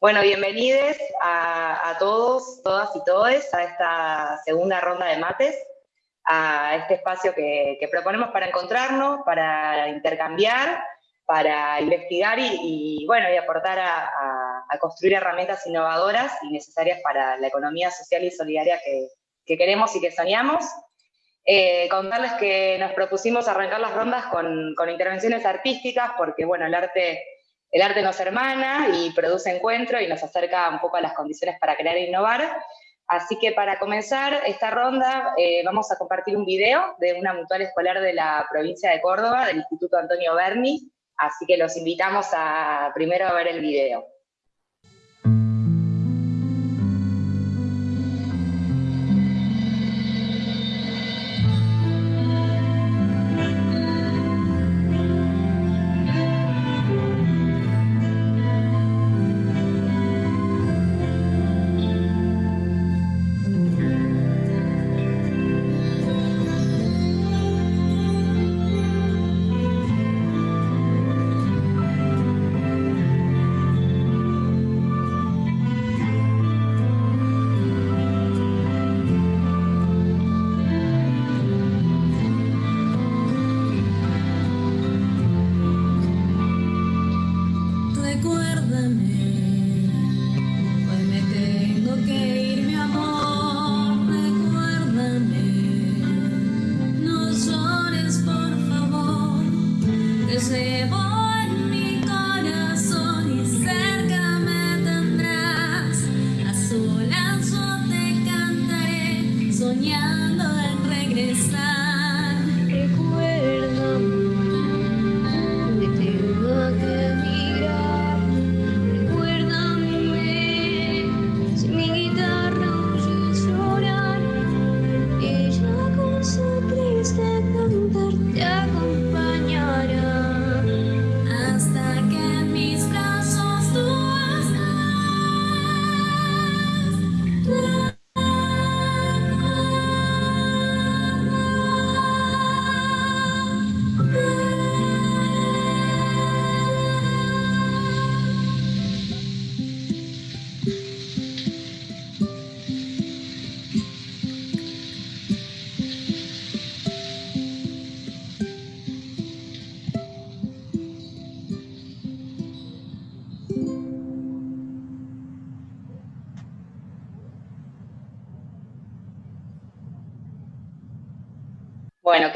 Bueno, bienvenidos a, todos, todas y todes a esta segunda ronda de mates, a este espacio que, proponemos para encontrarnos, para intercambiar, para investigar y, bueno, y aportar a, construir herramientas innovadoras y necesarias para la economía social y solidaria que, queremos y que soñamos. Eh, contarles que nos propusimos arrancar las rondas con, con intervenciones artísticas, porque bueno, el arte el arte nos hermana y produce encuentro y nos acerca un poco a las condiciones para crear e innovar. Así que para comenzar esta ronda eh, vamos a compartir un video de una mutual escolar de la provincia de Córdoba, del Instituto Antonio Berni, así que los invitamos a primero a ver el video.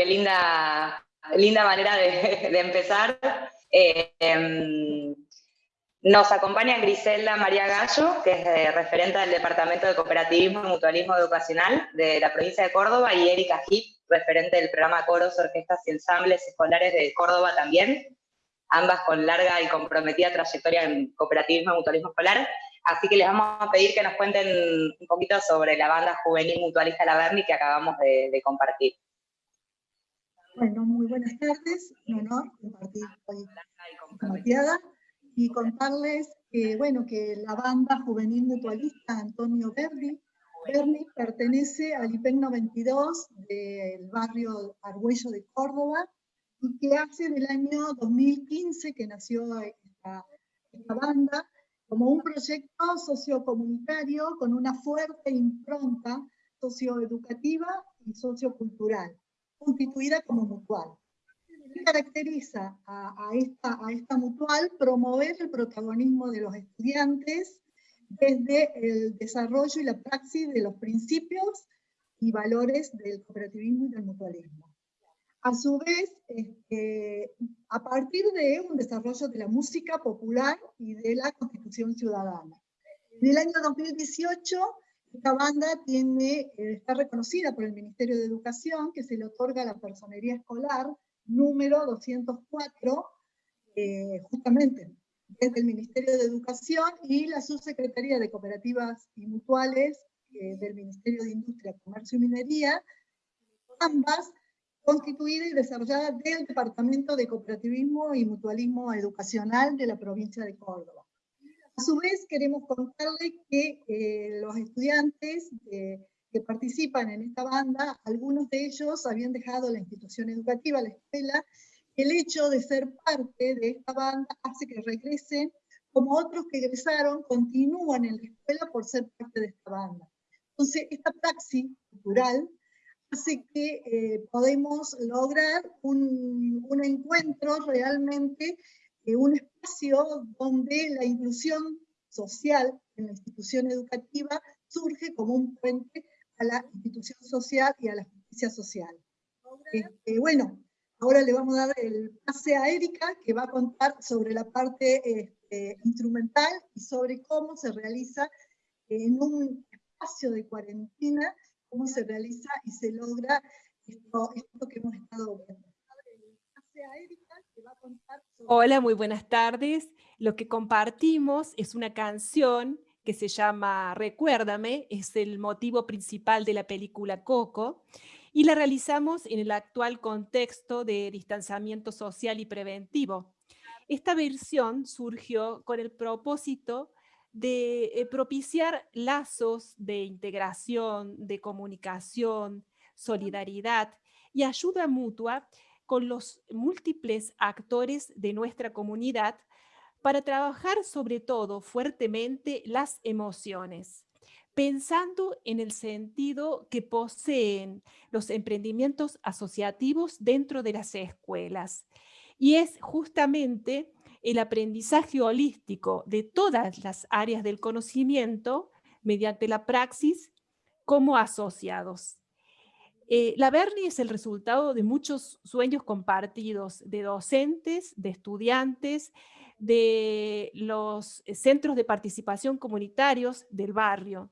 Linda, linda manera de, empezar. Eh, em, nos acompaña Griselda María Gallo, que es referente del Departamento de Cooperativismo y Mutualismo Educacional de la provincia de Córdoba, y Erika Hip, referente del programa Coros, Orquestas y Ensambles Escolares de Córdoba también, ambas con larga y comprometida trayectoria en cooperativismo y mutualismo escolar. Así que les vamos a pedir que nos cuenten un poquito sobre la banda juvenil mutualista La Berni que acabamos de compartir. Bueno, muy buenas tardes, un honor compartir hoy con y contarles que, bueno, que la banda juvenil mutualista Antonio Berni, Berni pertenece al IPEC 92 del barrio Argüello de Córdoba y que hace del año 2015 que nació esta, esta banda como un proyecto sociocomunitario con una fuerte impronta socioeducativa y sociocultural constituida como mutual. ¿Qué caracteriza a, esta, a esta mutual? Promover el protagonismo de los estudiantes desde el desarrollo y la praxis de los principios y valores del cooperativismo y del mutualismo. A su vez, este, a partir de un desarrollo de la música popular y de la constitución ciudadana. En el año 2018 esta banda tiene, eh, está reconocida por el Ministerio de Educación, que se le otorga la personería escolar número 204, eh, justamente desde el Ministerio de Educación y la Subsecretaría de Cooperativas y Mutuales eh, del Ministerio de Industria, Comercio y Minería, ambas constituidas y desarrolladas del Departamento de Cooperativismo y Mutualismo Educacional de la provincia de Córdoba. Su vez, queremos contarles que eh, los estudiantes que participan en esta banda, algunos de ellos habían dejado la institución educativa, la escuela, el hecho de ser parte de esta banda hace que regresen como otros que egresaron continúan en la escuela por ser parte de esta banda. Entonces, esta praxis cultural hace que eh, podemos lograr un, un encuentro realmente, eh, un espacio donde la inclusión social en la institución educativa surge como un puente a la institución social y a la justicia social. Este, bueno, ahora le vamos a dar el pase a Erika, que va a contar sobre la parte este, instrumental y sobre cómo se realiza en un espacio de cuarentena cómo se realiza y se logra esto, que hemos estado viendo. Hola, muy buenas tardes. Lo que compartimos es una canción que se llama Recuérdame, es el motivo principal de la película Coco, y la realizamos en el actual contexto de distanciamiento social y preventivo. Esta versión surgió con el propósito de eh, propiciar lazos de integración, de comunicación, solidaridad y ayuda mutua con los múltiples actores de nuestra comunidad para trabajar sobre todo fuertemente las emociones, pensando en el sentido que poseen los emprendimientos asociativos dentro de las escuelas. Y es justamente el aprendizaje holístico de todas las áreas del conocimiento mediante la praxis como asociados. Eh, la Berni es el resultado de muchos sueños compartidos de docentes, de estudiantes, de los centros de participación comunitarios del barrio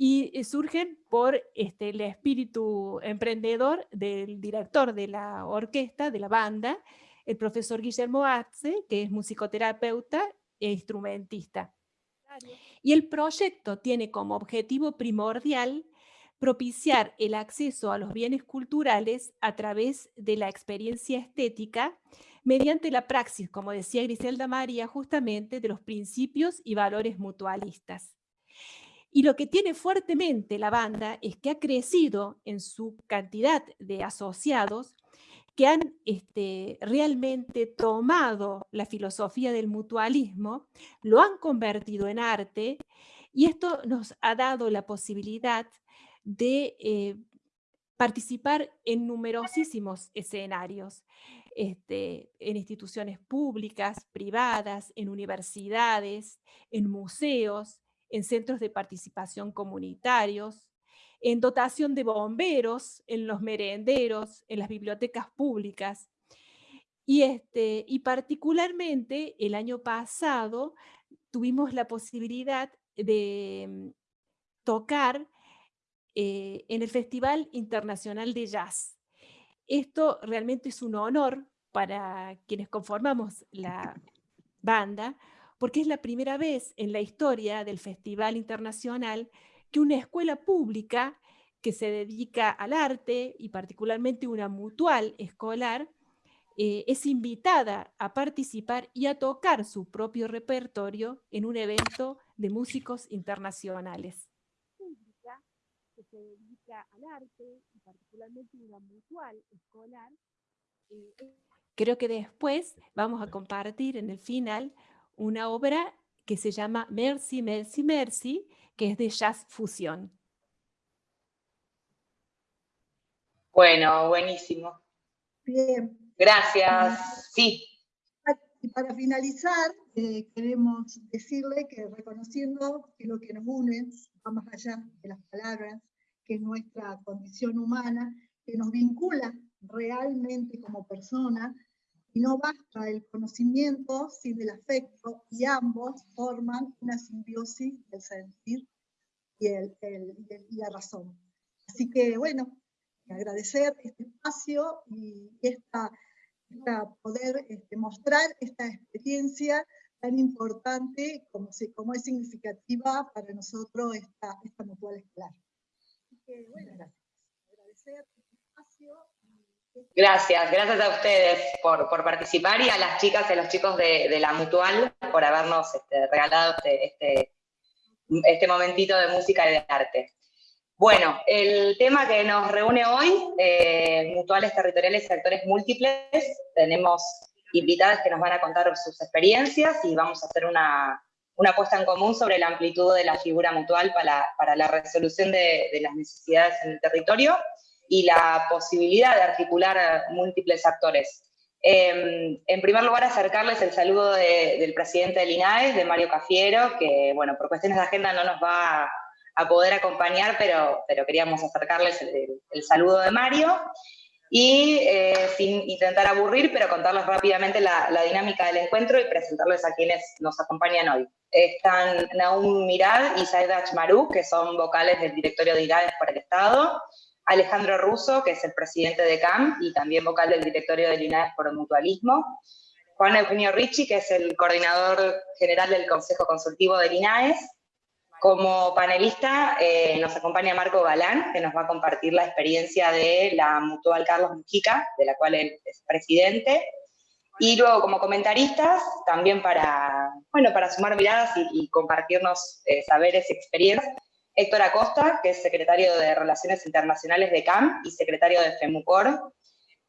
y eh, surgen por este, el espíritu emprendedor del director de la orquesta, de la banda, el profesor Guillermo Atze, que es musicoterapeuta e instrumentista. Y el proyecto tiene como objetivo primordial propiciar el acceso a los bienes culturales a través de la experiencia estética mediante la praxis, como decía Griselda María, justamente de los principios y valores mutualistas. Y lo que tiene fuertemente la banda es que ha crecido en su cantidad de asociados que han este, realmente tomado la filosofía del mutualismo, lo han convertido en arte y esto nos ha dado la posibilidad de eh, participar en numerosísimos escenarios, este, en instituciones públicas, privadas, en universidades, en museos, en centros de participación comunitarios, en dotación de bomberos, en los merenderos, en las bibliotecas públicas. Y, este, y particularmente el año pasado tuvimos la posibilidad de mm, tocar eh, en el Festival Internacional de Jazz. Esto realmente es un honor para quienes conformamos la banda, porque es la primera vez en la historia del Festival Internacional que una escuela pública que se dedica al arte y particularmente una mutual escolar eh, es invitada a participar y a tocar su propio repertorio en un evento de músicos internacionales. Que se dedica al arte y particularmente una mutual escolar. Eh, Creo que después vamos a compartir en el final una obra que se llama Mercy, Mercy, Mercy, que es de jazz fusión. Bueno, buenísimo. Bien. Gracias. Sí. Y para finalizar, eh, queremos decirle que reconociendo que lo que nos une va más allá de las palabras, que es nuestra condición humana, que nos vincula realmente como persona, y no basta el conocimiento sin el afecto y ambos forman una simbiosis del sentir y, el, la razón. Así que bueno, agradecer este espacio y esta, poder este, mostrar esta experiencia tan importante como, como es significativa para nosotros esta, esta mutual escolar. Gracias. Agradecer este espacio. Gracias, gracias a ustedes por, participar y a las chicas y a los chicos de, la Mutual por habernos este, regalado este, este, este, momentito de música y de arte. Bueno, el tema que nos reúne hoy, eh, mutuales territoriales y actores múltiples, tenemos invitadas que nos van a contar sus experiencias y vamos a hacer una, una puesta en común sobre la amplitud de la figura mutual para, para la resolución de, las necesidades en el territorio y la posibilidad de articular múltiples actores. Em, en primer lugar, acercarles el saludo del presidente del INAES, de Mario Cafiero, que, bueno, por cuestiones de agenda no nos va a, poder acompañar, pero, pero queríamos acercarles el saludo de Mario y eh, sin intentar aburrir, pero contarles rápidamente la, dinámica del encuentro y presentarles a quienes nos acompañan hoy. Están Naum Mirad y Saed Achmaru, que son vocales del directorio de IRADES por el Estado, Alejandro Russo, que es el presidente de CAM y también vocal del directorio de INAES por el mutualismo, Juan Eugenio Ricci, que es el coordinador general del Consejo Consultivo del INAES, como panelista eh, nos acompaña Marco Galán, que nos va a compartir la experiencia de la Mutual Carlos Mujica, de la cual él es presidente. Y luego como comentaristas, también para, bueno, para sumar miradas y, compartirnos eh, saberes y experiencias, Héctor Acosta, que es secretario de Relaciones Internacionales de CAM y secretario de FEMUCOR,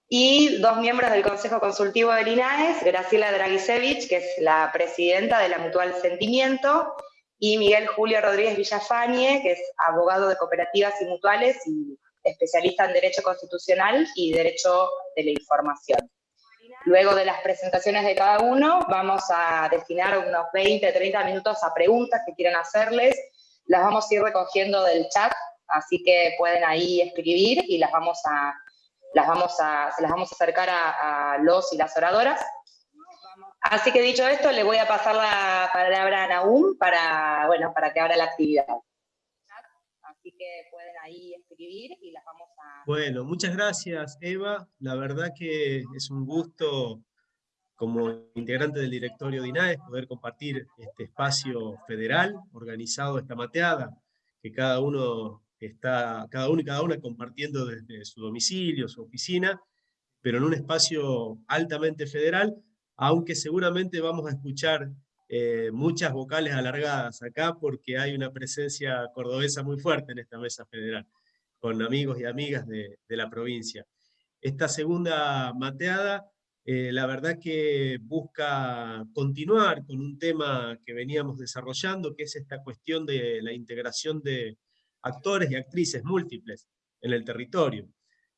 y dos miembros del Consejo Consultivo del INAES, Graciela Dragisevich, que es la presidenta de la Mutual Sentimiento, y Miguel Julio Rodríguez Villafañe, que es abogado de cooperativas y mutuales y especialista en Derecho Constitucional y Derecho de la Información. Luego de las presentaciones de cada uno, vamos a destinar unos 20, 30 minutos a preguntas que quieran hacerles. Las vamos a ir recogiendo del chat, así que pueden ahí escribir y las vamos a, las vamos a, se las vamos a acercar a, a los y las oradoras. Así que dicho esto, le voy a pasar la palabra a Naum para, bueno, para que abra la actividad. Así que pueden ahí escribir y las vamos a... Bueno, muchas gracias Eva. La verdad que es un gusto como integrante del directorio de poder compartir este espacio federal organizado esta mateada, que cada uno está, cada uno y cada una compartiendo desde su domicilio, su oficina, pero en un espacio altamente federal, aunque seguramente vamos a escuchar eh, muchas vocales alargadas acá porque hay una presencia cordobesa muy fuerte en esta mesa federal, con amigos y amigas de, la provincia. Esta segunda mateada, eh, la verdad que busca continuar con un tema que veníamos desarrollando, que es esta cuestión de la integración de actores y actrices múltiples en el territorio.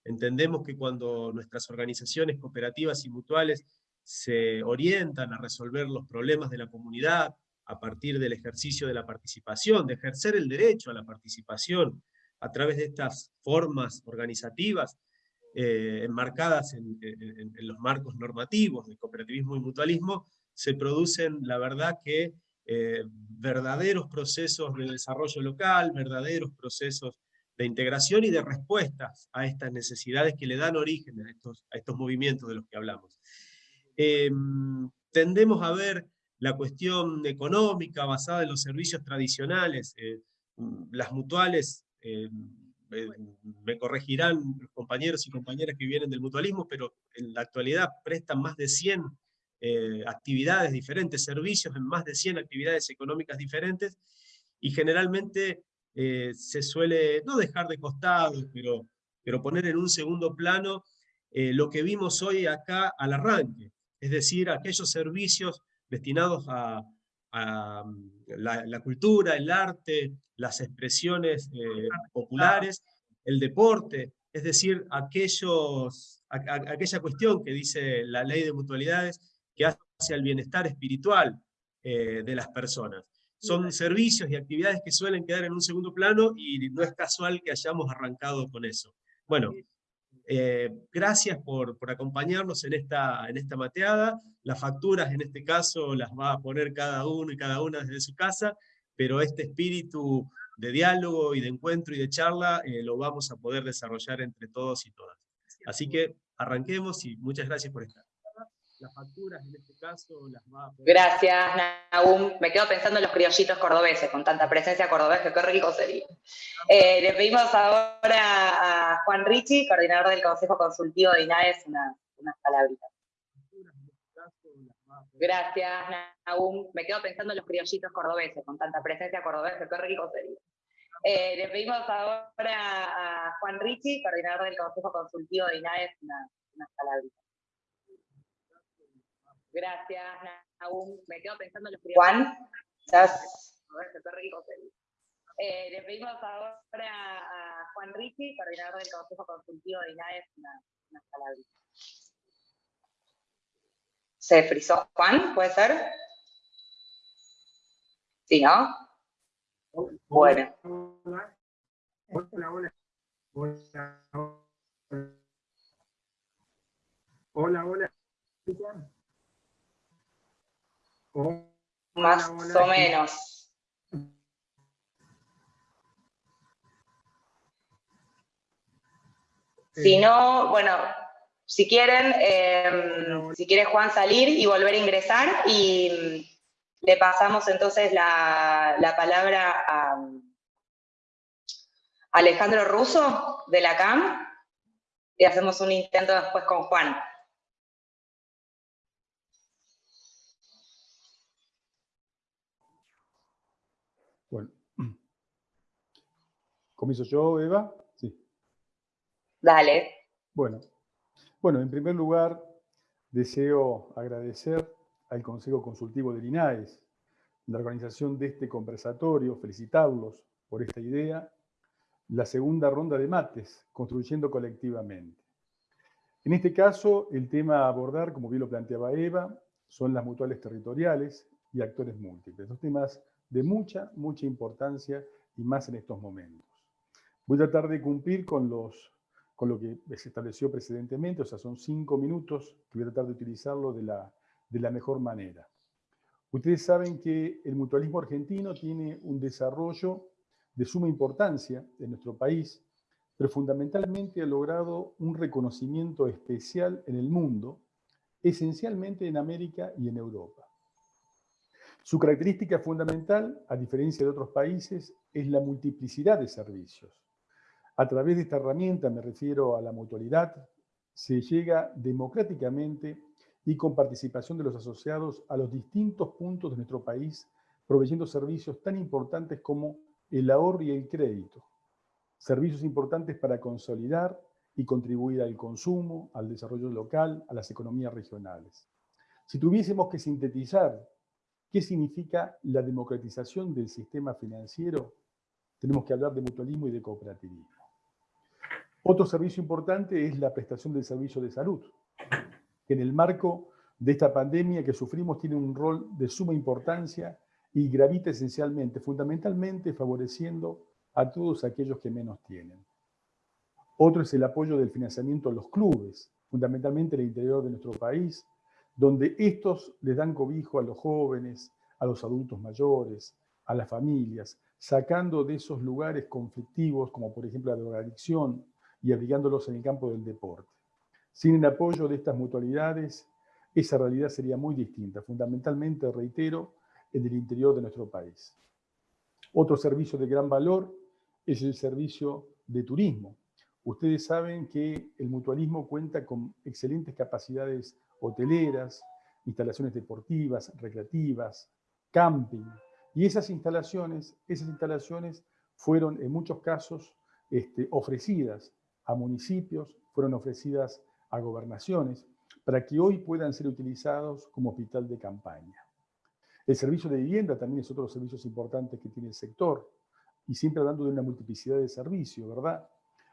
Entendemos que cuando nuestras organizaciones cooperativas y mutuales se orientan a resolver los problemas de la comunidad a partir del ejercicio de la participación, de ejercer el derecho a la participación a través de estas formas organizativas eh, enmarcadas en, los marcos normativos de cooperativismo y mutualismo, se producen, la verdad que, eh, verdaderos procesos de desarrollo local, verdaderos procesos de integración y de respuestas a estas necesidades que le dan origen a estos, a estos movimientos de los que hablamos. Em, tendemos a ver la cuestión económica basada en los servicios tradicionales, eh, mm, las mutuales, eh, me corregirán los compañeros y compañeras que vienen del mutualismo, pero en la actualidad prestan más de 100 eh, actividades diferentes, servicios en más de 100 actividades económicas diferentes, y generalmente se suele no dejar de costado, pero, pero poner en un segundo plano lo que vimos hoy acá al arranque, es decir, aquellos servicios destinados a, mm, la, cultura, el arte, las expresiones eh, populares, el deporte, es decir, aquellos, aquella cuestión que dice la ley de mutualidades que hace al bienestar espiritual eh, de las personas. Son servicios y actividades que suelen quedar en un segundo plano y no es casual que hayamos arrancado con eso. Bueno, eh, gracias por, acompañarnos en esta, en esta mateada. Las facturas en este caso las va a poner cada uno y cada una desde su casa, pero este espíritu de diálogo y de encuentro y de charla eh, lo vamos a poder desarrollar entre todos y todas. Así que arranquemos y muchas gracias por estar las facturas en este caso las va a Gracias, Nahum. Me quedo pensando en los criollitos cordobeses, con tanta presencia cordobesa, qué rico sería. Eh, le pedimos ahora a Juan Ricci, coordinador del Consejo Consultivo de INAES, unas, unas palabritas. Gracias, Nahum. Me quedo pensando en los criollitos cordobeses, con tanta presencia cordobesa, qué rico sería. Eh, le pedimos ahora a Juan Ricci, coordinador del Consejo Consultivo de INAES, unas, unas palabritas. Gracias, Nahum. Me quedo pensando en los Juan, ¿estás? Eh, le pedimos ahora a Juan Ricci, coordinador del Consejo Consultivo de INAES, una, una palabra. ¿Se frizó Juan? ¿Puede ser? Sí, ¿no? Bueno. Hola, hola. Hola, hola. Hola, Más o menos. Si no, bueno, si quieren, em, si quiere Juan salir y volver a ingresar y le pasamos entonces la, la palabra a Alejandro Russo de la CAM y hacemos un intento después con Juan. Bueno. ¿Comienzo yo, Eva? Sí. Dale. Bueno. Bueno, en primer lugar, deseo agradecer al Consejo Consultivo del INAES, la organización de este conversatorio, felicitarlos por esta idea la segunda ronda de mates, construyendo colectivamente. En este caso, el tema a abordar, como bien lo planteaba Eva, son las mutuales territoriales y actores múltiples. Dos temas de mucha, mucha importancia y más en estos momentos. Voy a tratar de cumplir con, los, con lo que se estableció precedentemente, o sea, son cinco minutos que voy a tratar de utilizarlo de la, de la mejor manera. Ustedes saben que el mutualismo argentino tiene un desarrollo de suma importancia en nuestro país, pero fundamentalmente ha logrado un reconocimiento especial en el mundo, esencialmente en América y en Europa. Su característica fundamental, a diferencia de otros países, es la multiplicidad de servicios. A través de esta herramienta, me refiero a la mutualidad, se llega democráticamente y con participación de los asociados a los distintos puntos de nuestro país, proveyendo servicios tan importantes como el ahorro y el crédito, servicios importantes para consolidar y contribuir al consumo, al desarrollo local, a las economías regionales. Si tuviésemos que sintetizar qué significa la democratización del sistema financiero, tenemos que hablar de mutualismo y de cooperativismo. Otro servicio importante es la prestación del servicio de salud, que en el marco de esta pandemia que sufrimos tiene un rol de suma importancia y gravita esencialmente, fundamentalmente favoreciendo a todos aquellos que menos tienen. Otro es el apoyo del financiamiento a los clubes, fundamentalmente en el interior de nuestro país, donde estos les dan cobijo a los jóvenes, a los adultos mayores, a las familias, sacando de esos lugares conflictivos, como por ejemplo la drogadicción, y abrigándolos en el campo del deporte. Sin el apoyo de estas mutualidades, esa realidad sería muy distinta. Fundamentalmente, reitero, en el interior de nuestro país. Otro servicio de gran valor es el servicio de turismo. Ustedes saben que el mutualismo cuenta con excelentes capacidades hoteleras, instalaciones deportivas, recreativas, camping. Y esas instalaciones, esas instalaciones fueron en muchos casos este, ofrecidas a municipios, fueron ofrecidas a gobernaciones, para que hoy puedan ser utilizados como hospital de campaña. El servicio de vivienda también es otro de los servicios importantes que tiene el sector, y siempre hablando de una multiplicidad de servicios, ¿verdad?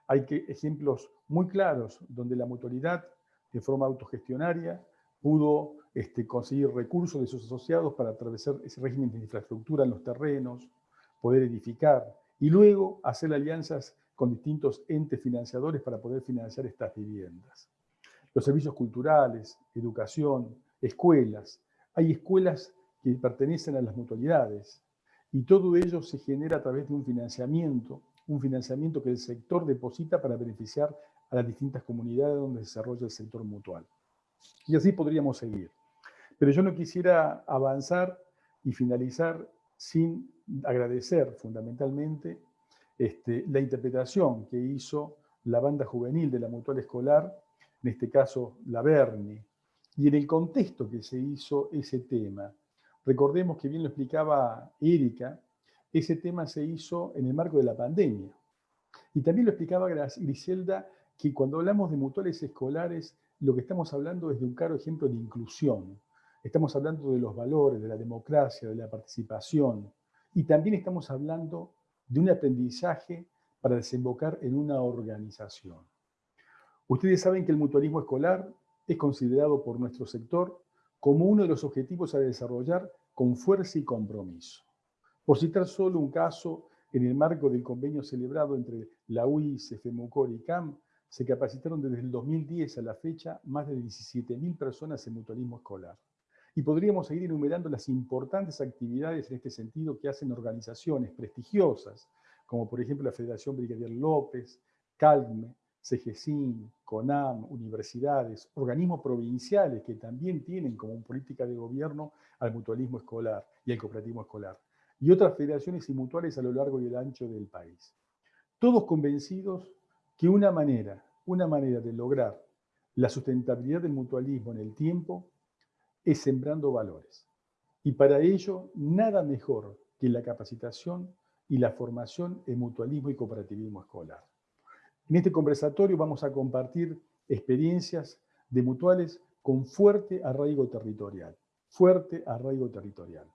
Hay que, ejemplos muy claros donde la mutualidad, de forma autogestionaria, pudo este, conseguir recursos de sus asociados para atravesar ese régimen de infraestructura en los terrenos, poder edificar, y luego hacer alianzas con distintos entes financiadores para poder financiar estas viviendas. Los servicios culturales, educación, escuelas. Hay escuelas que pertenecen a las mutualidades. Y todo ello se genera a través de un financiamiento, un financiamiento que el sector deposita para beneficiar a las distintas comunidades donde se desarrolla el sector mutual. Y así podríamos seguir. Pero yo no quisiera avanzar y finalizar sin agradecer fundamentalmente este, la interpretación que hizo la banda juvenil de la Mutual Escolar, en este caso la Berni, y en el contexto que se hizo ese tema, Recordemos que bien lo explicaba Erika, ese tema se hizo en el marco de la pandemia. Y también lo explicaba Griselda, que cuando hablamos de mutuales escolares, lo que estamos hablando es de un claro ejemplo de inclusión. estamos hablando de los valores, de la democracia, de la participación, y también estamos hablando de un aprendizaje para desembocar en una organización. Ustedes saben que el mutualismo escolar es considerado por nuestro sector como uno de los objetivos a desarrollar con fuerza y compromiso. Por citar solo un caso, en el marco del convenio celebrado entre la UIS, FEMUCOR y CAM, se capacitaron desde el 2010 a la fecha más de 17.000 personas en mutualismo escolar. Y podríamos seguir enumerando las importantes actividades en este sentido que hacen organizaciones prestigiosas, como por ejemplo la Federación Brigadier López, CALME, CGCIN, CONAM, universidades, organismos provinciales que también tienen como política de gobierno al mutualismo escolar y al cooperativismo escolar, y otras federaciones y mutuales a lo largo y el ancho del país. Todos convencidos que una manera, una manera de lograr la sustentabilidad del mutualismo en el tiempo es sembrando valores. Y para ello, nada mejor que la capacitación y la formación en mutualismo y cooperativismo escolar. En este conversatorio vamos a compartir experiencias de mutuales con fuerte arraigo territorial, fuerte arraigo territorial,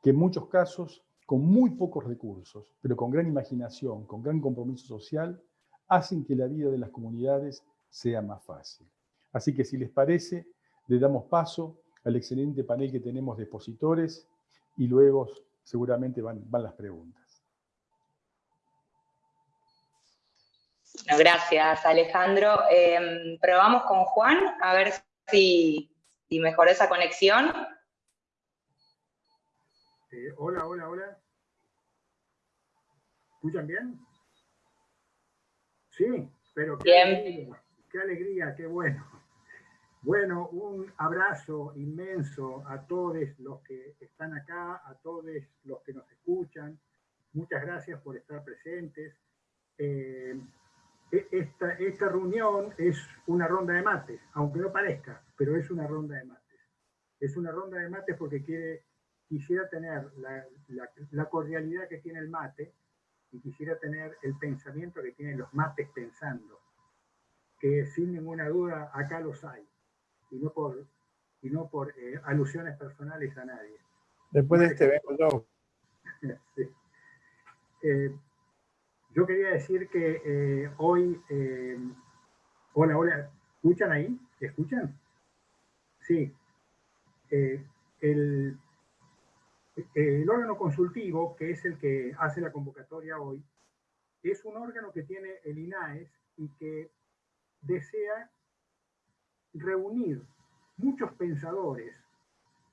que en muchos casos, con muy pocos recursos, pero con gran imaginación, con gran compromiso social, hacen que la vida de las comunidades sea más fácil. Así que si les parece, le damos paso al excelente panel que tenemos de expositores y luego seguramente van, van las preguntas. gracias, Alejandro. Em, probamos con Juan, a ver si, mejoró esa conexión. Eh, hola, hola, hola. ¿Escuchan bien? Sí, pero qué, Alegría, qué alegría, qué bueno. Bueno, un abrazo inmenso a todos los que están acá, a todos los que nos escuchan. Muchas gracias por estar presentes. Eh, e, esta, esta reunión es una ronda de mates, aunque no parezca, pero es una ronda de mates. Es una ronda de mates porque quiere, quisiera tener la, la, cordialidad que tiene el mate y quisiera tener el pensamiento que tienen los mates pensando, que sin ninguna duda acá los hay, y no por, y no por eh, alusiones personales a nadie. Después de este vengo yo. sí. eh, yo quería decir que eh, hoy, hola, hola, ¿escuchan ahí? ¿Escuchan? Sí. El, el órgano consultivo, que es el que hace la convocatoria hoy, es un órgano que tiene el INAES y que desea reunir muchos pensadores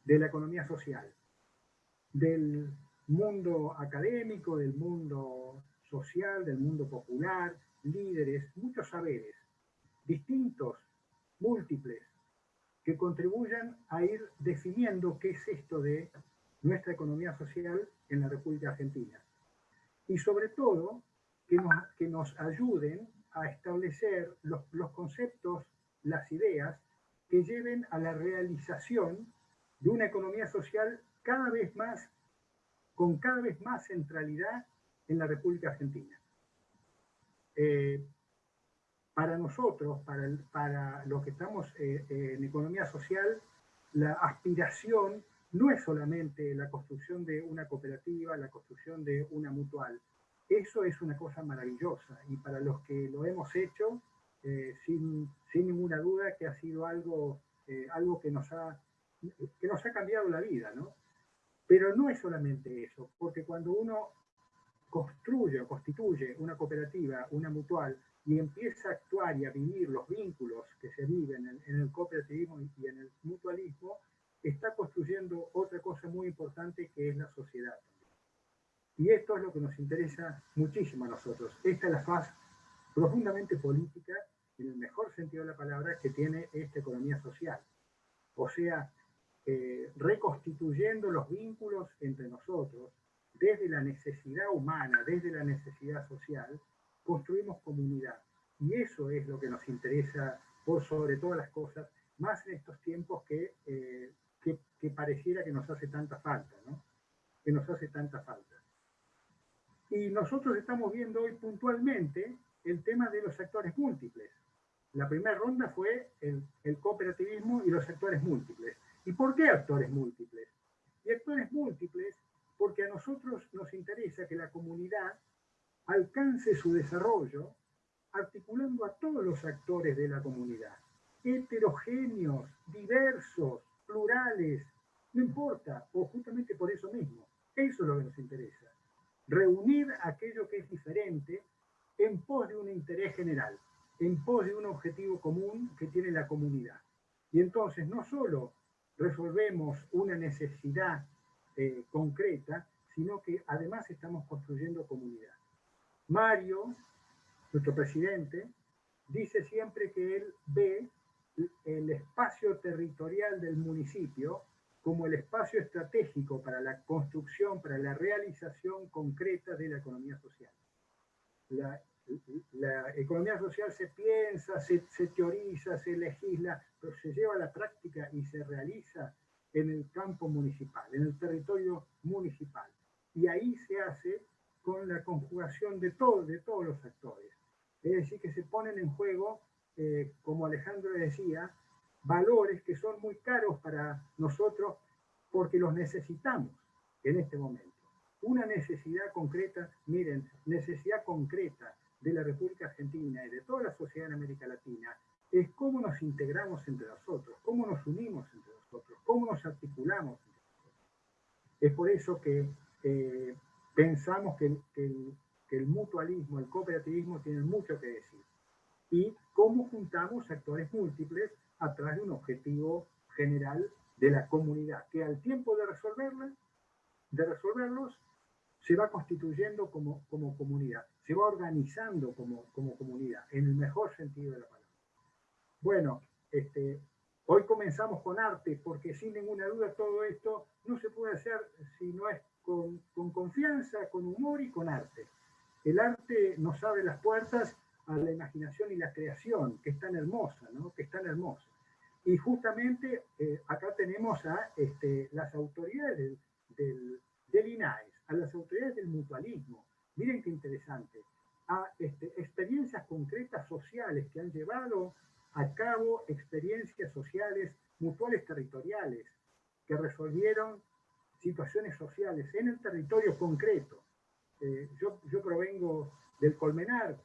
de la economía social, del mundo académico, del mundo social, del mundo popular, líderes, muchos saberes, distintos, múltiples, que contribuyan a ir definiendo qué es esto de nuestra economía social en la República Argentina. Y sobre todo, que nos, que nos ayuden a establecer los, los conceptos, las ideas que lleven a la realización de una economía social cada vez más, con cada vez más centralidad en la República Argentina. Eh, para nosotros, para, para los que estamos eh, en economía social, la aspiración no es solamente la construcción de una cooperativa, la construcción de una mutual. Eso es una cosa maravillosa y para los que lo hemos hecho, eh, sin, sin, ninguna duda que ha sido algo, algo que, nos ha, que nos ha cambiado la vida, ¿no? Pero no es solamente eso, porque cuando uno construye o constituye una cooperativa, una mutual, y empieza a actuar y a vivir los vínculos que se viven en, el cooperativismo y en el mutualismo, está construyendo otra cosa muy importante que es la sociedad. Y esto es lo que nos interesa muchísimo a nosotros. Esta es la faz profundamente política, en el mejor sentido de la palabra, que tiene esta economía social. O sea, eh, reconstituyendo los vínculos entre nosotros, desde la necesidad humana, desde la necesidad social, construimos comunidad. Y eso es lo que nos interesa por sobre todas las cosas, más en estos tiempos que, eh, que, pareciera que nos hace tanta falta, ¿no? Que nos hace tanta falta. Y nosotros estamos viendo hoy puntualmente el tema de los actores múltiples. La primera ronda fue el, el cooperativismo y los actores múltiples. ¿Y por qué actores múltiples? Y actores múltiples porque a nosotros nos interesa que la comunidad alcance su desarrollo articulando a todos los actores de la comunidad, heterogéneos, diversos, plurales, no importa, o justamente por eso mismo. Eso es lo que nos interesa. Reunir aquello que es diferente en pos de un interés general, en pos de un objetivo común que tiene la comunidad. Y entonces no solo resolvemos una necesidad eh, concreta, sino que además estamos construyendo comunidad. Mario, nuestro presidente, dice siempre que él ve el espacio territorial del municipio como el espacio estratégico para la construcción, para la realización concreta de la economía social. Economía social se piensa, se, se, teoriza, se legisla, pero se lleva a la práctica y se realiza en el campo municipal, en el territorio municipal. Y ahí se hace con la conjugación de, todo, de todos los actores. Es decir, que se ponen en juego, eh, como Alejandro decía, valores que son muy caros para nosotros porque los necesitamos en este momento. Una necesidad concreta, miren, necesidad concreta de la República Argentina y de toda la sociedad en América Latina es cómo nos integramos entre nosotros, cómo nos unimos entre nosotros, cómo nos articulamos entre nosotros. Es por eso que eh, pensamos que, que el mutualismo, el cooperativismo tienen mucho que decir. Y cómo juntamos actores múltiples a través de un objetivo general de la comunidad, que al tiempo de resolverla, de resolverlos, se va constituyendo como, como comunidad, se va organizando como, como comunidad, en el mejor sentido de la palabra. Bueno, este, hoy comenzamos con arte, porque sin ninguna duda todo esto no se puede hacer si no es con, con confianza, con humor y con arte. El arte nos abre las puertas a la imaginación y la creación, que es tan hermosa, ¿no? que es tan hermosa. Y justamente eh, acá tenemos a este, las autoridades del, del, INAES, a las autoridades del mutualismo. Miren qué interesante. A este, experiencias concretas sociales que han llevado a cabo experiencias sociales mutuales territoriales que resolvieron situaciones sociales en el territorio concreto. Eh, yo, yo provengo del Colmenar,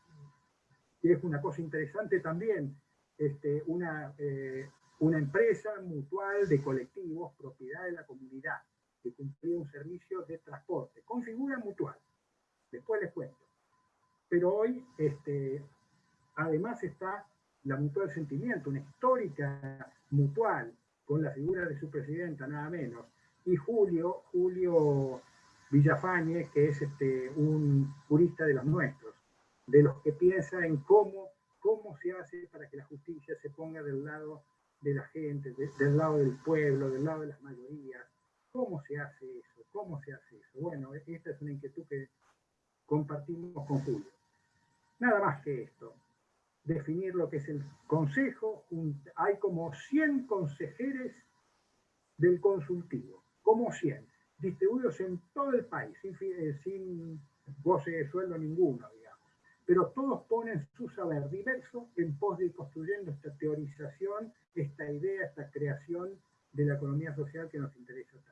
que es una cosa interesante también, este, una, eh, una empresa mutual de colectivos, propiedad de la comunidad, que cumplía un servicio de transporte, con figura mutual. Después les cuento. Pero hoy, este, además está la Mutual Sentimiento, una histórica mutual, con la figura de su presidenta, nada menos, y Julio, Julio Villafañe, que es este, un jurista de los nuestros, de los que piensa en cómo, cómo se hace para que la justicia se ponga del lado de la gente, del lado del pueblo, del lado de las mayorías. ¿Cómo se hace eso? ¿Cómo se hace eso? Bueno, esta es una inquietud que compartimos con Julio. Nada más que esto. Definir lo que es el consejo. hay como 100 consejeros del consultivo, como 100, distribuidos en todo el país, sin, eh, sin goce de sueldo ninguno, pero todos ponen su saber diverso en pos de ir construyendo esta teorización, esta idea, esta creación de la economía social que nos interesa tanto.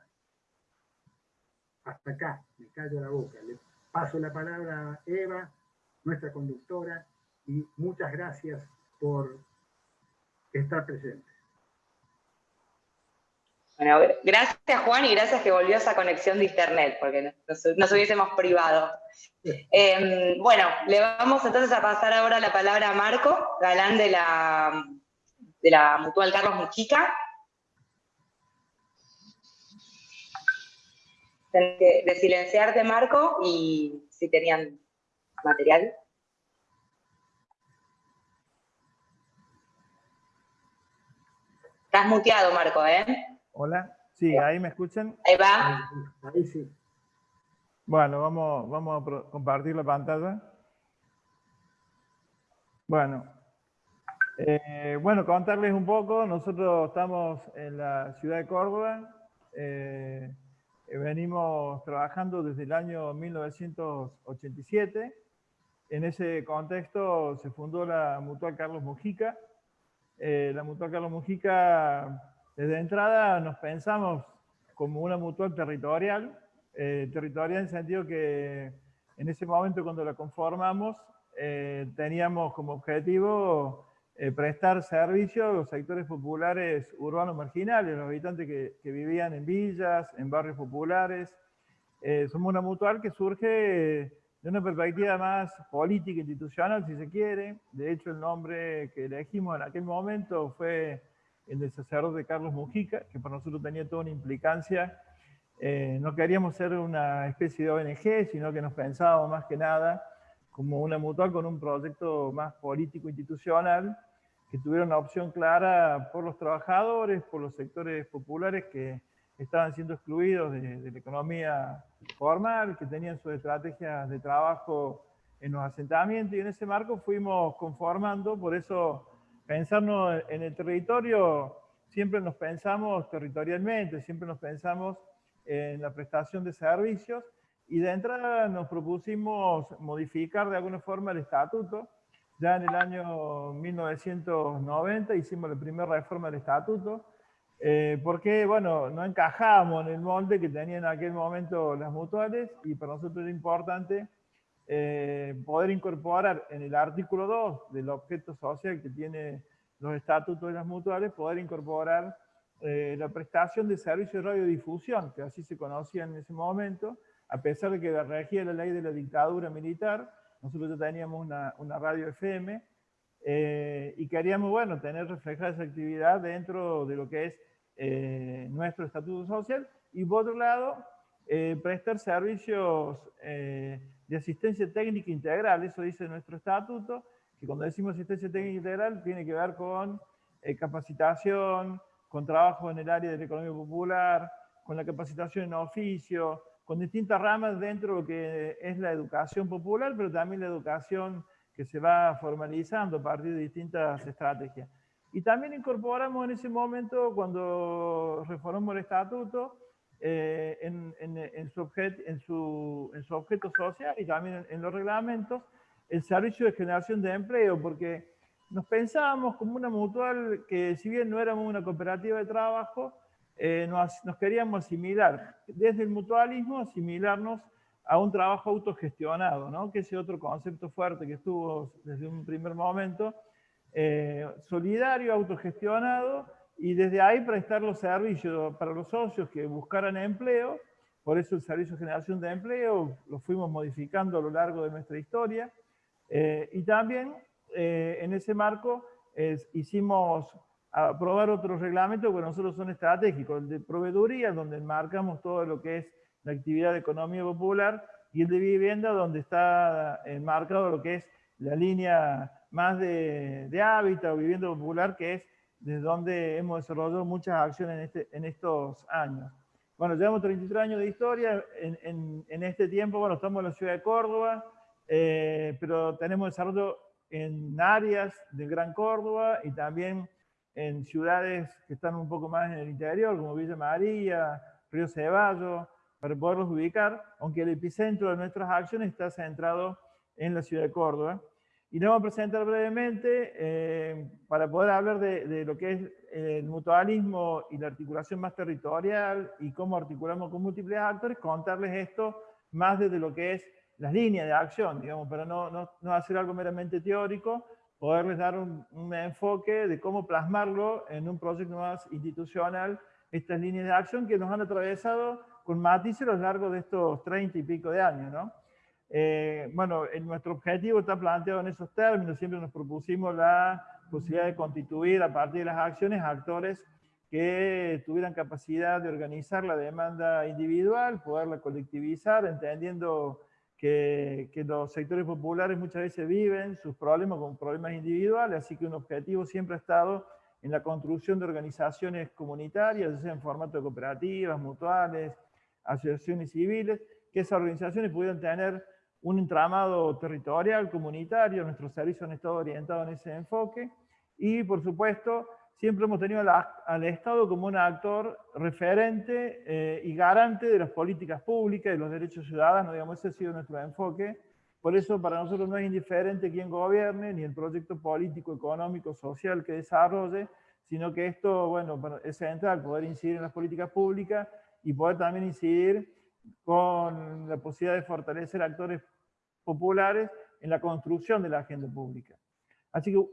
Hasta acá, me callo la boca. Le paso la palabra a Eva, nuestra conductora, y muchas gracias por estar presente. Bueno, gracias Juan y gracias que volvió esa conexión de internet, porque nos, hubiésemos privado. Em, bueno, le vamos entonces a pasar ahora la palabra a Marco, galán de la, de la Mutual Carlos Mujica. Tienes que de silenciarte, Marco, y si tenían material. Estás muteado, Marco, ¿eh? Hola, sí, ahí me escuchan. Ahí va. Ahí sí. Bueno, vamos, vamos a compartir la pantalla. Bueno, eh, bueno, contarles un poco, nosotros estamos en la ciudad de Córdoba, eh, venimos trabajando desde el año 1987, en ese contexto se fundó la Mutual Carlos Mujica, eh, la Mutual Carlos Mujica desde entrada nos pensamos como una mutual territorial, eh, territorial en el sentido que en ese momento cuando la conformamos eh, teníamos como objetivo eh, prestar servicio a los sectores populares urbanos marginales, los habitantes que, que vivían en villas, en barrios populares. somos una mutual que surge de una perspectiva más política, institucional, si se quiere. De hecho, el nombre que elegimos en aquel momento fue el del sacerdote Carlos Mujica, que para nosotros tenía toda una implicancia. Eh, no queríamos ser una especie de ONG, sino que nos pensábamos más que nada como una mutual con un proyecto más político institucional, que tuviera una opción clara por los trabajadores, por los sectores populares que estaban siendo excluidos de, de la economía formal, que tenían sus estrategias de trabajo en los asentamientos, y en ese marco fuimos conformando, por eso pensarnos en el territorio, siempre nos pensamos territorialmente, siempre nos pensamos en la prestación de servicios y de entrada nos propusimos modificar de alguna forma el estatuto. Ya en el año 1990 hicimos la primera reforma del estatuto, eh, porque bueno, no encajamos en el molde que tenían en aquel momento las mutuales y para nosotros era importante eh, poder incorporar en el artículo 2 del objeto social que tiene los estatutos de las mutuales, poder incorporar eh, la prestación de servicios de radiodifusión, que así se conocía en ese momento, a pesar de que regía la ley de la dictadura militar, nosotros ya teníamos una, una radio FM, eh, y queríamos, bueno, tener reflejada esa actividad dentro de lo que es nuestro estatuto social, y por otro lado, prestar servicios de asistencia técnica integral, eso dice nuestro estatuto, que cuando decimos asistencia técnica integral tiene que ver con eh, capacitación, con trabajo en el área de la economía popular, con la capacitación en oficio, con distintas ramas dentro de lo que es la educación popular, pero también la educación que se va formalizando a partir de distintas estrategias. Y también incorporamos en ese momento, cuando reformamos el estatuto, eh, en, su objeto, en, su, en, su objeto social y también en, los reglamentos, el servicio de generación de empleo, porque nos pensábamos como una mutual que si bien no éramos una cooperativa de trabajo, eh, nos, nos, queríamos asimilar, desde el mutualismo, asimilarnos a un trabajo autogestionado, ¿no? que ese otro concepto fuerte que estuvo desde un primer momento, eh, solidario, autogestionado, y desde ahí prestar los servicios para los socios que buscaran empleo, por eso el servicio de generación de empleo lo fuimos modificando a lo largo de nuestra historia, eh, y también eh, en ese marco hicimos aprobar otros reglamentos que nosotros son estratégicos, el de proveeduría, donde marcamos todo lo que es la actividad de economía popular, y el de vivienda, donde está enmarcado lo que es la línea más de, de hábitat o vivienda popular, que es desde donde hemos desarrollado muchas acciones en, este, en estos años. Bueno, llevamos 33 años de historia, en, en, este tiempo, bueno, estamos en la ciudad de Córdoba, eh, pero tenemos desarrollo en áreas del Gran Córdoba y también en ciudades que están un poco más en el interior, como Villa María, Río Ceballo, para poderlos ubicar, aunque el epicentro de nuestras acciones está centrado en la ciudad de Córdoba. Y nos vamos a presentar brevemente eh, para poder hablar de, lo que es el mutualismo y la articulación más territorial y cómo articulamos con múltiples actores, contarles esto más desde lo que es las líneas de acción, digamos, para no, no, no hacer algo meramente teórico, poderles dar un, un, enfoque de cómo plasmarlo en un proyecto más institucional, estas líneas de acción que nos han atravesado con matices a lo largo de estos 30 y pico de años, ¿no? Eh, bueno, nuestro objetivo está planteado en esos términos, siempre nos propusimos la posibilidad de constituir a partir de las acciones actores que tuvieran capacidad de organizar la demanda individual, poderla colectivizar, entendiendo que, los sectores populares muchas veces viven sus problemas con problemas individuales, así que un objetivo siempre ha estado en la construcción de organizaciones comunitarias, en formato de cooperativas, mutuales, asociaciones civiles, que esas organizaciones pudieran tener un entramado territorial, comunitario, nuestros servicios han estado orientados en ese enfoque, y por supuesto, siempre hemos tenido al Estado como un actor referente eh, y garante de las políticas públicas, de los derechos ciudadanos, digamos, ese ha sido nuestro enfoque. Por eso para nosotros no es indiferente quién gobierne, ni el proyecto político, económico, social que desarrolle, sino que esto, bueno, es central, poder incidir en las políticas públicas y poder también incidir con la posibilidad de fortalecer actores populares en la construcción de la agenda pública. Así que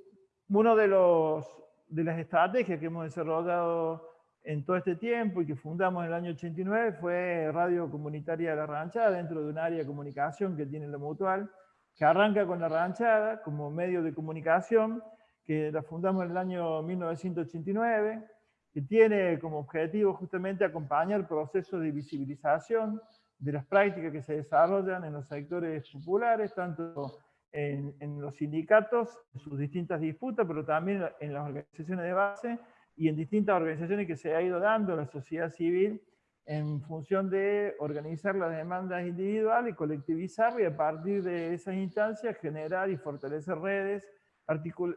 uno de, los, de las estrategias que hemos desarrollado en todo este tiempo y que fundamos en el año 89 fue Radio Comunitaria de la Ranchada, dentro de un área de comunicación que tiene la Mutual, que arranca con la Ranchada como medio de comunicación, que la fundamos en el año 1989, que tiene como objetivo justamente acompañar procesos de visibilización de las prácticas que se desarrollan en los sectores populares, tanto en, en, los sindicatos, en sus distintas disputas, pero también en las organizaciones de base y en distintas organizaciones que se ha ido dando la sociedad civil en función de organizar las demandas individuales, colectivizar y a partir de esas instancias generar y fortalecer redes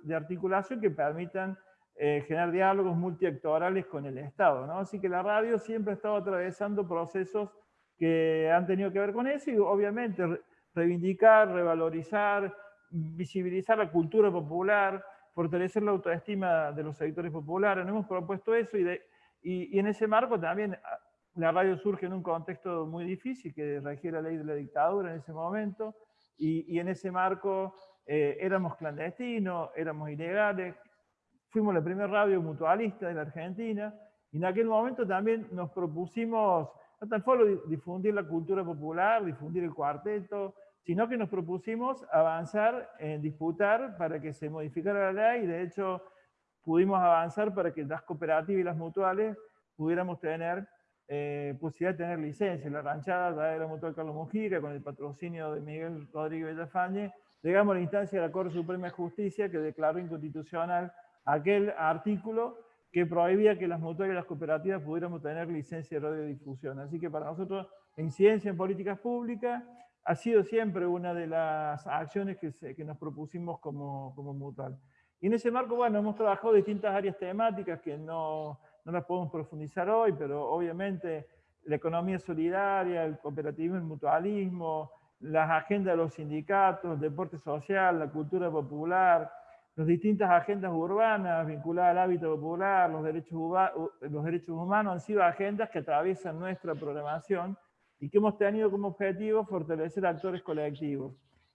de articulación que permitan eh, generar diálogos multiactorales con el Estado. ¿no? Así que la radio siempre ha estado atravesando procesos que han tenido que ver con eso y obviamente reivindicar, revalorizar, visibilizar la cultura popular, fortalecer la autoestima de los sectores populares. Nos hemos propuesto eso y, y, en ese marco también ah, la radio surge en un contexto muy difícil que regía la ley de la dictadura en ese momento y, y en ese marco eh, éramos clandestinos, éramos ilegales, fuimos la primera radio mutualista de la Argentina y en aquel momento también nos propusimos no tan solo difundir la cultura popular, difundir el cuarteto, sino que nos propusimos avanzar en disputar para que se modificara la ley y de hecho pudimos avanzar para que las cooperativas y las mutuales pudiéramos tener eh, posibilidad de tener licencia. La ranchada de la mutual Carlos Mujica, con el patrocinio de Miguel Rodríguez Villafañe, llegamos a la instancia de la Corte Suprema de Justicia que declaró inconstitucional aquel artículo que prohibía que las mutuales y las cooperativas pudiéramos tener licencia de radiodifusión. Así que para nosotros, la incidencia en políticas públicas ha sido siempre una de las acciones que, que nos propusimos como, como mutual. Y en ese marco, bueno, hemos trabajado distintas áreas temáticas que no, no las podemos profundizar hoy, pero obviamente la economía solidaria, el cooperativismo, el mutualismo, las agendas de los sindicatos, el deporte social, la cultura popular, las distintas agendas urbanas vinculadas al hábito popular, los derechos, los derechos humanos han sido agendas que atraviesan nuestra programación y que hemos tenido como objetivo fortalecer actores colectivos.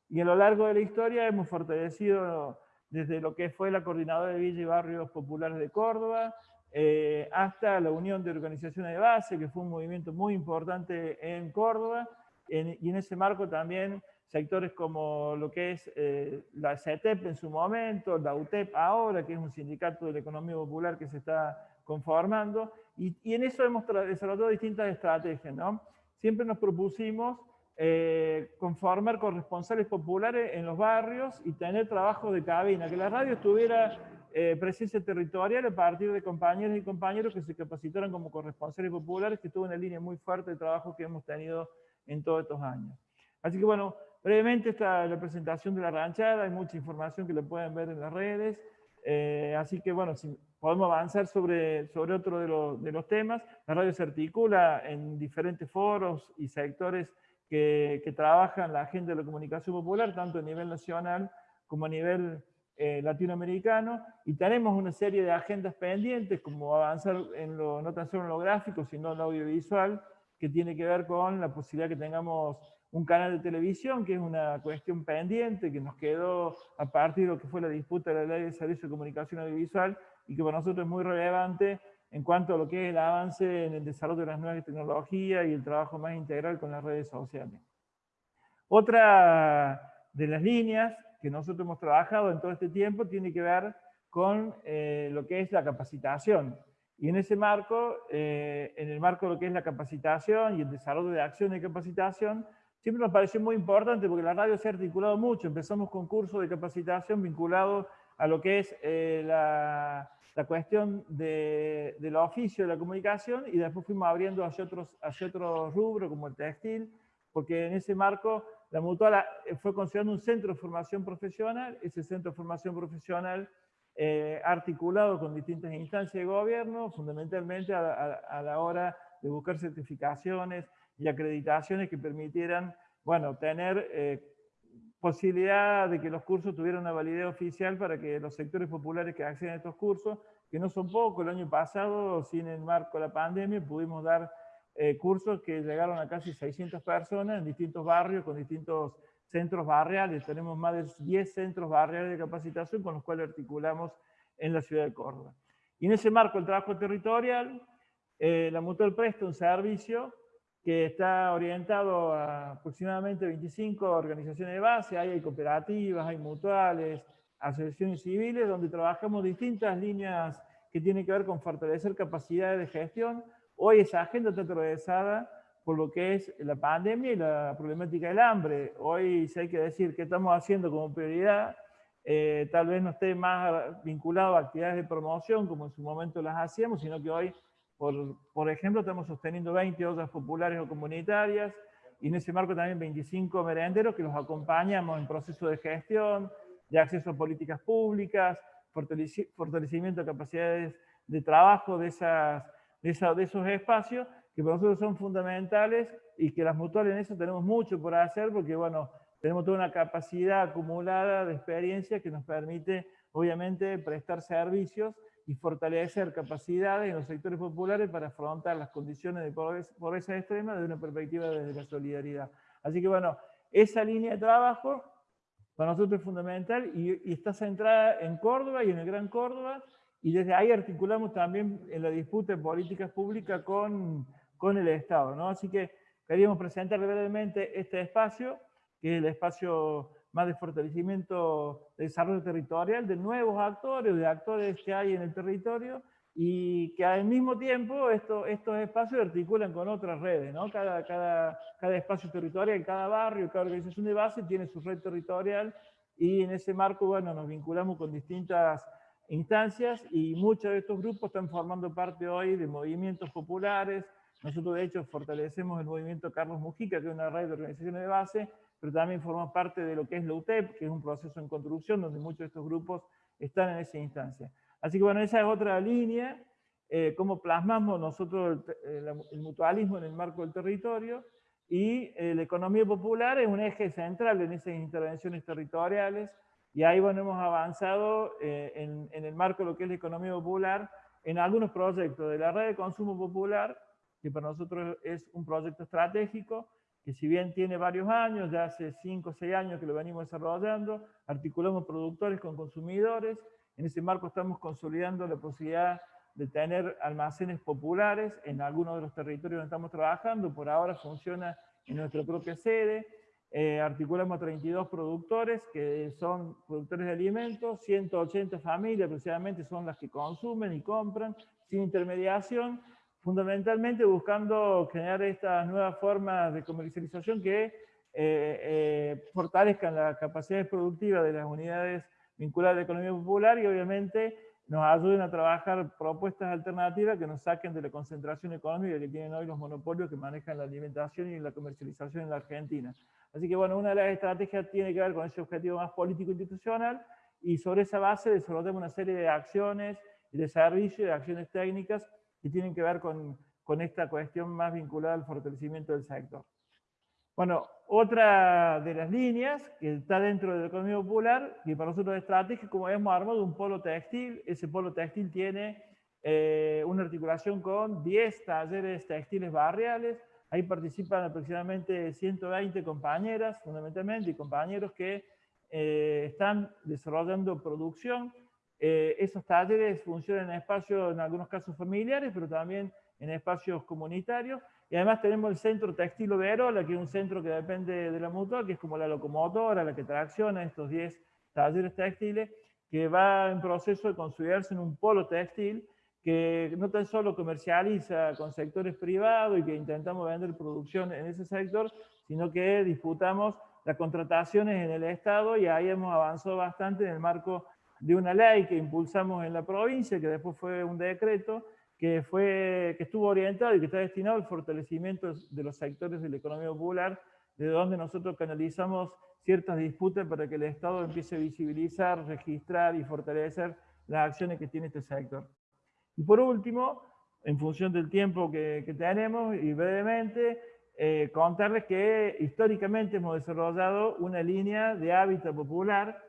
Y a lo largo de la historia hemos fortalecido desde lo que fue la Coordinadora de Villa y Barrios Populares de Córdoba, eh, hasta la Unión de Organizaciones de Base, que fue un movimiento muy importante en Córdoba, y en ese marco también sectores como lo que es eh, la CETEP en su momento, la UTEP ahora, que es un sindicato de la economía popular que se está conformando, y, en eso hemos desarrollado distintas estrategias. ¿no? Siempre nos propusimos eh, conformar corresponsales populares en los barrios y tener trabajo de cabina, que la radio estuviera eh, presencia territorial a partir de compañeros y compañeros que se capacitaran como corresponsales populares, que estuvo una línea muy fuerte de trabajo que hemos tenido en todos estos años. Así que bueno, brevemente está la presentación de la ranchada, hay mucha información que la pueden ver en las redes, eh, así que bueno, si podemos avanzar sobre, sobre otro de, de, los temas. La radio se articula en diferentes foros y sectores que, que, trabajan la agenda de la comunicación popular, tanto a nivel nacional como a nivel eh, latinoamericano, y tenemos una serie de agendas pendientes, como avanzar en lo, no tan solo en lo gráfico, sino en lo audiovisual, que tiene que ver con la posibilidad que tengamos un canal de televisión, que es una cuestión pendiente, que nos quedó a partir de lo que fue la disputa de la ley de servicio de comunicación audiovisual, y que para nosotros es muy relevante en cuanto a lo que es el avance en el desarrollo de las nuevas tecnologías y el trabajo más integral con las redes sociales. Otra de las líneas que nosotros hemos trabajado en todo este tiempo tiene que ver con eh, lo que es la capacitación. Y en ese marco, eh, en el marco de lo que es la capacitación y el desarrollo de acciones de capacitación, siempre nos pareció muy importante porque la radio se ha articulado mucho. Empezamos con cursos de capacitación vinculados a lo que es eh, la, la, cuestión de, del oficio de la comunicación y después fuimos abriendo hacia otros, hacia otros rubros como el textil, porque en ese marco la Mutual eh, fue considerando un centro de formación profesional, ese centro de formación profesional eh, articulado con distintas instancias de gobierno, fundamentalmente a, la hora de buscar certificaciones y acreditaciones que permitieran, bueno, tener eh, posibilidad de que los cursos tuvieran una validez oficial para que los sectores populares que acceden a estos cursos que no son pocos. El año pasado, sin el marco de la pandemia, pudimos dar eh, cursos que llegaron a casi 600 personas en distintos barrios, con distintos centros barriales. Tenemos más de 10 centros barriales de capacitación con los cuales articulamos en la ciudad de Córdoba. Y en ese marco, el trabajo territorial, eh, la Mutual presta un servicio que está orientado a aproximadamente 25 organizaciones de base, hay cooperativas, hay mutuales, asociaciones civiles, donde trabajamos distintas líneas que tienen que ver con fortalecer capacidades de gestión. Hoy esa agenda está atravesada por lo que es la pandemia y la problemática del hambre. Hoy si hay que decir qué estamos haciendo como prioridad, eh, tal vez no esté más vinculado a actividades de promoción como en su momento las hacíamos, sino que hoy, por, por ejemplo, estamos sosteniendo 20 ollas populares o comunitarias, y en ese marco también 25 merenderos que los acompañamos en proceso de gestión, de acceso a políticas públicas, fortalecimiento de capacidades de trabajo de, esas, de, de esos espacios, que para nosotros son fundamentales y que las mutuales en eso tenemos mucho por hacer, porque bueno, tenemos toda una capacidad acumulada de experiencia que nos permite, obviamente, prestar servicios y fortalecer capacidades en los sectores populares para afrontar las condiciones de pobreza extrema desde una perspectiva desde la solidaridad. Así que bueno, esa línea de trabajo para nosotros es fundamental y, está centrada en Córdoba y en el Gran Córdoba, y desde ahí articulamos también en la disputa de políticas públicas con, con el Estado. ¿no? Así que queríamos presentar brevemente este espacio, que es el espacio más de fortalecimiento de desarrollo territorial, de nuevos actores, de actores que hay en el territorio, y que al mismo tiempo esto, estos espacios articulan con otras redes, ¿no? Cada, cada, cada espacio territorial, cada barrio, cada organización de base tiene su red territorial y en ese marco, bueno, nos vinculamos con distintas instancias y muchos de estos grupos están formando parte hoy de movimientos populares. Nosotros, de hecho, fortalecemos el movimiento Carlos Mujica, que es una red de organizaciones de base, pero también formamos parte de lo que es la UTEP, que es un proceso en construcción donde muchos de estos grupos están en esa instancia. Así que bueno, esa es otra línea, eh, cómo plasmamos nosotros el, mutualismo en el marco del territorio, y eh, la economía popular es un eje central en esas intervenciones territoriales, y ahí bueno, hemos avanzado eh, en, en, el marco de lo que es la economía popular, en algunos proyectos de la red de consumo popular, que para nosotros es un proyecto estratégico, que si bien tiene varios años, ya hace 5 o 6 años que lo venimos desarrollando, articulamos productores con consumidores, en ese marco estamos consolidando la posibilidad de tener almacenes populares en algunos de los territorios donde estamos trabajando. Por ahora funciona en nuestra propia sede. Eh, articulamos 32 productores que son productores de alimentos, 180 familias aproximadamente son las que consumen y compran sin intermediación, fundamentalmente buscando generar estas nuevas formas de comercialización que eh, eh, fortalezcan las capacidades productivas de las unidades vincular a la economía popular y obviamente nos ayuden a trabajar propuestas alternativas que nos saquen de la concentración económica que tienen hoy los monopolios que manejan la alimentación y la comercialización en la Argentina. Así que bueno, una de las estrategias tiene que ver con ese objetivo más político-institucional y sobre esa base desarrollamos una serie de acciones de servicios, de acciones técnicas que tienen que ver con, con esta cuestión más vinculada al fortalecimiento del sector. Bueno, otra de las líneas que está dentro de la economía popular, que para nosotros es estratégica, como hemos armado un polo textil, ese polo textil tiene eh, una articulación con 10 talleres textiles barriales, ahí participan aproximadamente 120 compañeras, fundamentalmente, y compañeros que eh, están desarrollando producción. Eh, esos talleres funcionan en espacios, en algunos casos familiares, pero también en espacios comunitarios, y además tenemos el centro textil Verola, que es un centro que depende de la mutua, que es como la locomotora, la que tracciona estos 10 talleres textiles, que va en proceso de construirse en un polo textil, que no tan solo comercializa con sectores privados y que intentamos vender producción en ese sector, sino que disputamos las contrataciones en el Estado y ahí hemos avanzado bastante en el marco de una ley que impulsamos en la provincia, que después fue un decreto, que, fue, que estuvo orientado y que está destinado al fortalecimiento de los sectores de la economía popular, de donde nosotros canalizamos ciertas disputas para que el Estado empiece a visibilizar, registrar y fortalecer las acciones que tiene este sector. Y por último, en función del tiempo que, tenemos y brevemente, eh, contarles que históricamente hemos desarrollado una línea de hábitat popular,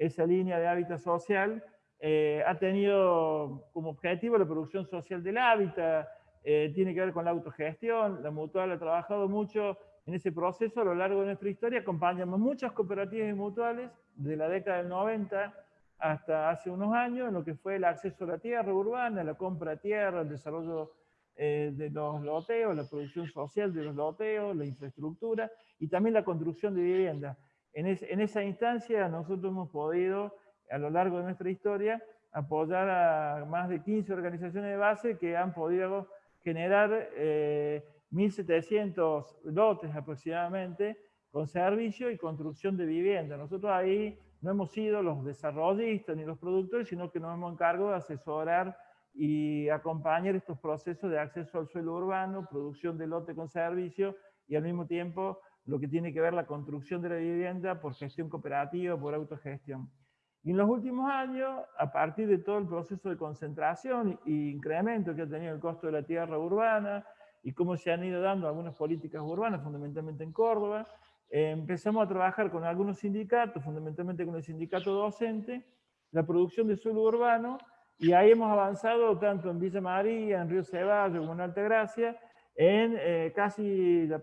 esa línea de hábitat social eh, ha tenido como objetivo la producción social del hábitat, eh, tiene que ver con la autogestión, la mutual ha trabajado mucho en ese proceso a lo largo de nuestra historia, acompañamos muchas cooperativas y mutuales de la década del 90 hasta hace unos años en lo que fue el acceso a la tierra urbana, la compra de tierra, el desarrollo eh, de los loteos, la producción social de los loteos, la infraestructura y también la construcción de viviendas. En, esa instancia nosotros hemos podido a lo largo de nuestra historia apoyar a más de 15 organizaciones de base que han podido generar 1.700 eh, lotes aproximadamente con servicio y construcción de vivienda. Nosotros ahí no hemos sido los desarrollistas ni los productores, sino que nos hemos encargado de asesorar y acompañar estos procesos de acceso al suelo urbano, producción de lote con servicio y al mismo tiempo lo que tiene que ver la construcción de la vivienda por gestión cooperativa, por autogestión. Y en los últimos años, a partir de todo el proceso de concentración e incremento que ha tenido el costo de la tierra urbana y cómo se han ido dando algunas políticas urbanas, fundamentalmente en Córdoba, eh, empezamos a trabajar con algunos sindicatos, fundamentalmente con el sindicato docente, la producción de suelo urbano, y ahí hemos avanzado tanto en Villa María, en Río Ceballos en Altagracia, en eh, casi la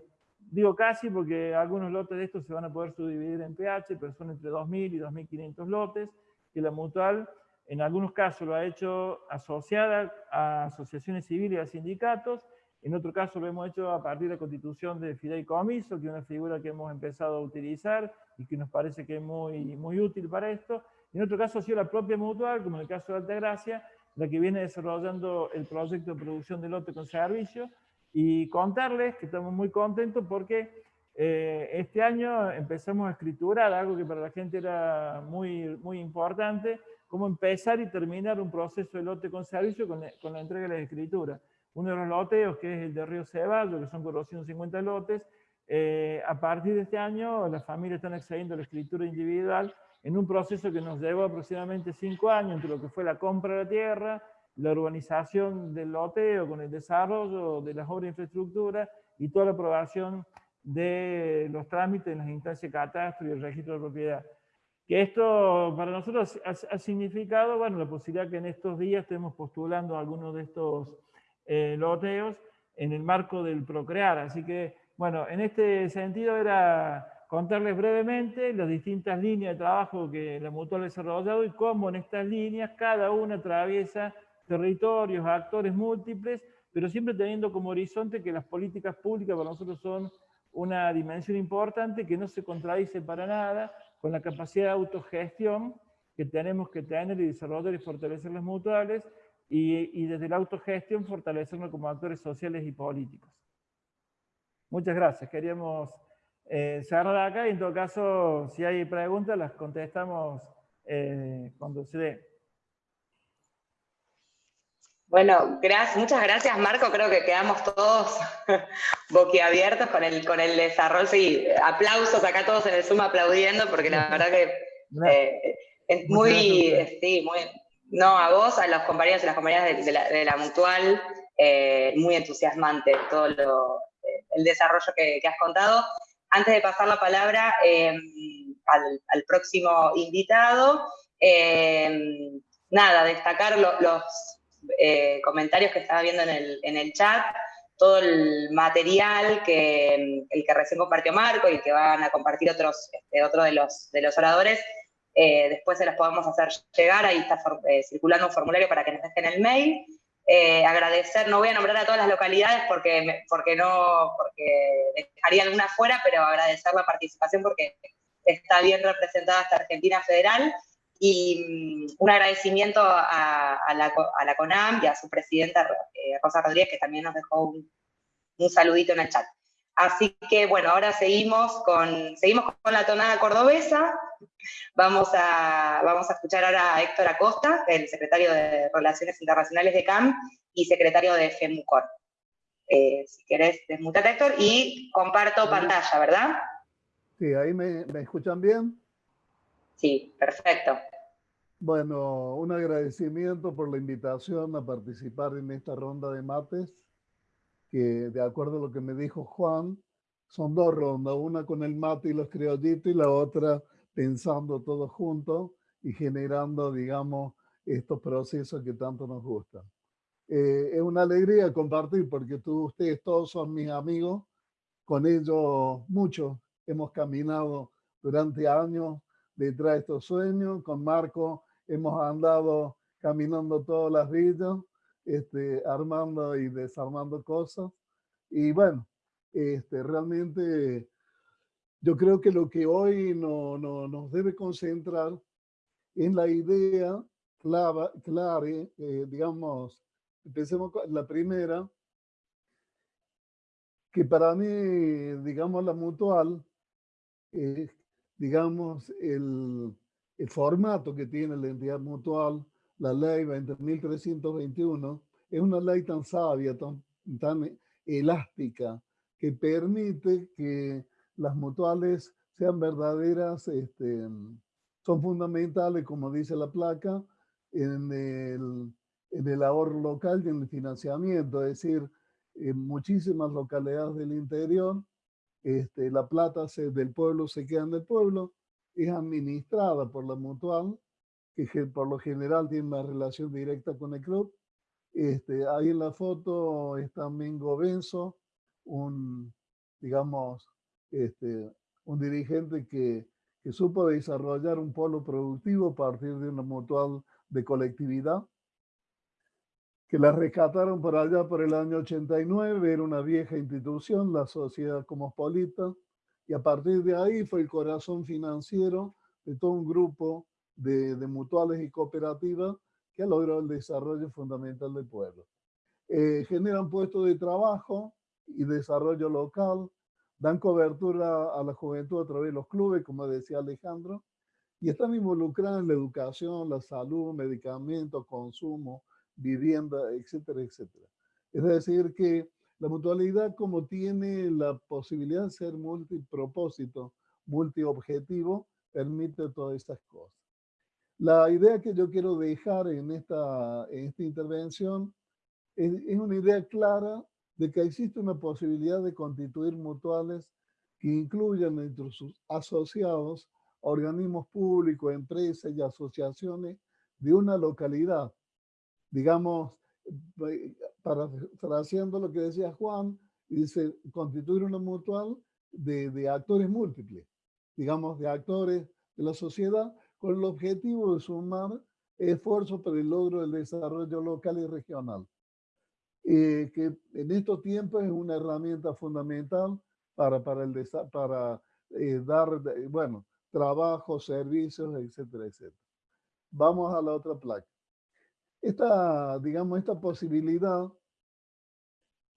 Digo casi porque algunos lotes de estos se van a poder subdividir en pH, pero son entre 2.000 y 2.500 lotes, y la mutual en algunos casos lo ha hecho asociada a asociaciones civiles y a sindicatos, en otro caso lo hemos hecho a partir de la constitución de fideicomiso, que es una figura que hemos empezado a utilizar y que nos parece que es muy, muy útil para esto. En otro caso ha sido la propia mutual, como en el caso de Altagracia, la que viene desarrollando el proyecto de producción de lote con servicio, y contarles que estamos muy contentos porque eh, este año empezamos a escriturar algo que para la gente era muy, muy importante, cómo empezar y terminar un proceso de lote con servicio con, con la entrega de la escritura. Uno de los loteos, que es el de Río Ceballo, que son 450 lotes, eh, a partir de este año las familias están accediendo a la escritura individual en un proceso que nos llevó aproximadamente cinco años entre lo que fue la compra de la tierra, la urbanización del loteo con el desarrollo de las obras de infraestructura y toda la aprobación de los trámites en las instancias de catastro y el registro de propiedad. Que esto para nosotros ha, significado, bueno, la posibilidad que en estos días estemos postulando algunos de estos eh, loteos en el marco del Procrear. Así que, bueno, en este sentido era contarles brevemente las distintas líneas de trabajo que la Mutual ha desarrollado y cómo en estas líneas cada una atraviesa territorios, actores múltiples, pero siempre teniendo como horizonte que las políticas públicas para nosotros son una dimensión importante que no se contradice para nada con la capacidad de autogestión que tenemos que tener y desarrollar y fortalecer las mutuales y, desde la autogestión fortalecernos como actores sociales y políticos. Muchas gracias. Queríamos eh, cerrar acá y en todo caso, si hay preguntas, las contestamos eh, cuando se dé. Bueno, gracias, muchas gracias Marco, creo que quedamos todos boquiabiertos con el, con el desarrollo, sí, aplausos acá todos en el Zoom aplaudiendo, porque la verdad que eh, es muy, sí, muy, no, a vos, a los compañeros y las compañeras de, la, Mutual, eh, muy entusiasmante todo lo, el desarrollo que, has contado. Antes de pasar la palabra al, al, próximo invitado, nada, destacar los eh, comentarios que estaba viendo en el, en el chat, todo el material que, el que recién compartió Marco y que van a compartir otros, este, otro de los, de los oradores, eh, después se los podemos hacer llegar, ahí está eh, circulando un formulario para que nos dejen el mail. agradecer, no voy a nombrar a todas las localidades porque, porque no, porque dejaría alguna fuera, pero agradecer la participación porque está bien representada esta Argentina Federal y mm, un agradecimiento a, la, CONAM y a su presidenta eh, Rosa Rodríguez, que también nos dejó un, saludito en el chat. Así que bueno, ahora seguimos con, seguimos con la tonada cordobesa. Vamos a, vamos a escuchar ahora a Héctor Acosta, el secretario de Relaciones Internacionales de CAM y secretario de FEMUCOR. Eh, si querés, desmutate Héctor y comparto pantalla, ¿verdad? Sí, ahí me, me escuchan bien. Sí, perfecto. Bueno, un agradecimiento por la invitación a participar en esta ronda de mates, que de acuerdo a lo que me dijo Juan, son dos rondas, una con el mate y los criollitos y la otra pensando todo junto y generando, digamos, estos procesos que tanto nos gustan. Eh, es una alegría compartir porque tú, ustedes todos son mis amigos, con ellos muchos hemos caminado durante años detrás de estos sueños, con Marco hemos andado caminando todas las villas, este, armando y desarmando cosas. Y bueno, este, realmente yo creo que lo que hoy no, no, nos debe concentrar en la idea clara, clara eh, digamos, empecemos con la primera, que para mí, digamos, la mutual, eh, digamos, el, el formato que tiene la entidad mutual, la ley 20.321, es una ley tan sabia, tan, tan elástica, que permite que las mutuales sean verdaderas, este, son fundamentales, como dice la placa, en el, en el ahorro local y en el financiamiento, es decir, en muchísimas localidades del interior, este, la plata se, del pueblo se queda en el pueblo, es administrada por la mutual, que por lo general tiene una relación directa con el club. Este, ahí en la foto está Mingo Benzo, un, digamos, este, un dirigente que, que supo desarrollar un polo productivo a partir de una mutual de colectividad, que la rescataron por allá por el año 89, era una vieja institución, la Sociedad Cosmopolita, y a partir de ahí fue el corazón financiero de todo un grupo de, de mutuales y cooperativas que ha logrado el desarrollo fundamental del pueblo. Eh, generan puestos de trabajo y desarrollo local, dan cobertura a la juventud a través de los clubes, como decía Alejandro, y están involucradas en la educación, la salud, medicamentos, consumo, vivienda, etcétera, etcétera. Es decir, que la mutualidad como tiene la posibilidad de ser multipropósito, multiobjetivo, permite todas estas cosas. La idea que yo quiero dejar en esta, en esta intervención es, es una idea clara de que existe una posibilidad de constituir mutuales que incluyan entre sus asociados organismos públicos, empresas y asociaciones de una localidad. Digamos, eh, para haciendo lo que decía Juan, dice constituir una mutual de, de actores múltiples, digamos, de actores de la sociedad con el objetivo de sumar esfuerzos para el logro del desarrollo local y regional. Eh, que en estos tiempos es una herramienta fundamental para, para, el, para eh, dar, bueno, trabajo, servicios, etcétera, etcétera. Vamos a la otra placa. Esta, digamos, esta posibilidad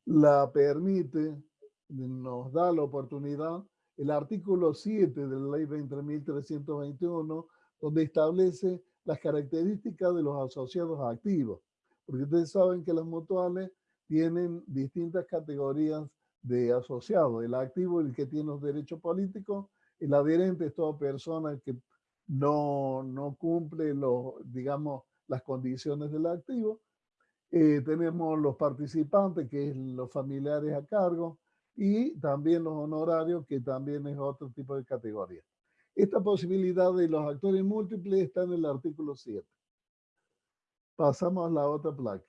la permite, nos da la oportunidad, el artículo 7 de la ley 20.321, donde establece las características de los asociados activos. Porque ustedes saben que las mutuales tienen distintas categorías de asociados. El activo, el que tiene los derechos políticos, el adherente es toda persona que no, no cumple los, digamos, las condiciones del activo. Eh, tenemos los participantes, que es los familiares a cargo, y también los honorarios, que también es otro tipo de categoría. Esta posibilidad de los actores múltiples está en el artículo 7. Pasamos a la otra placa.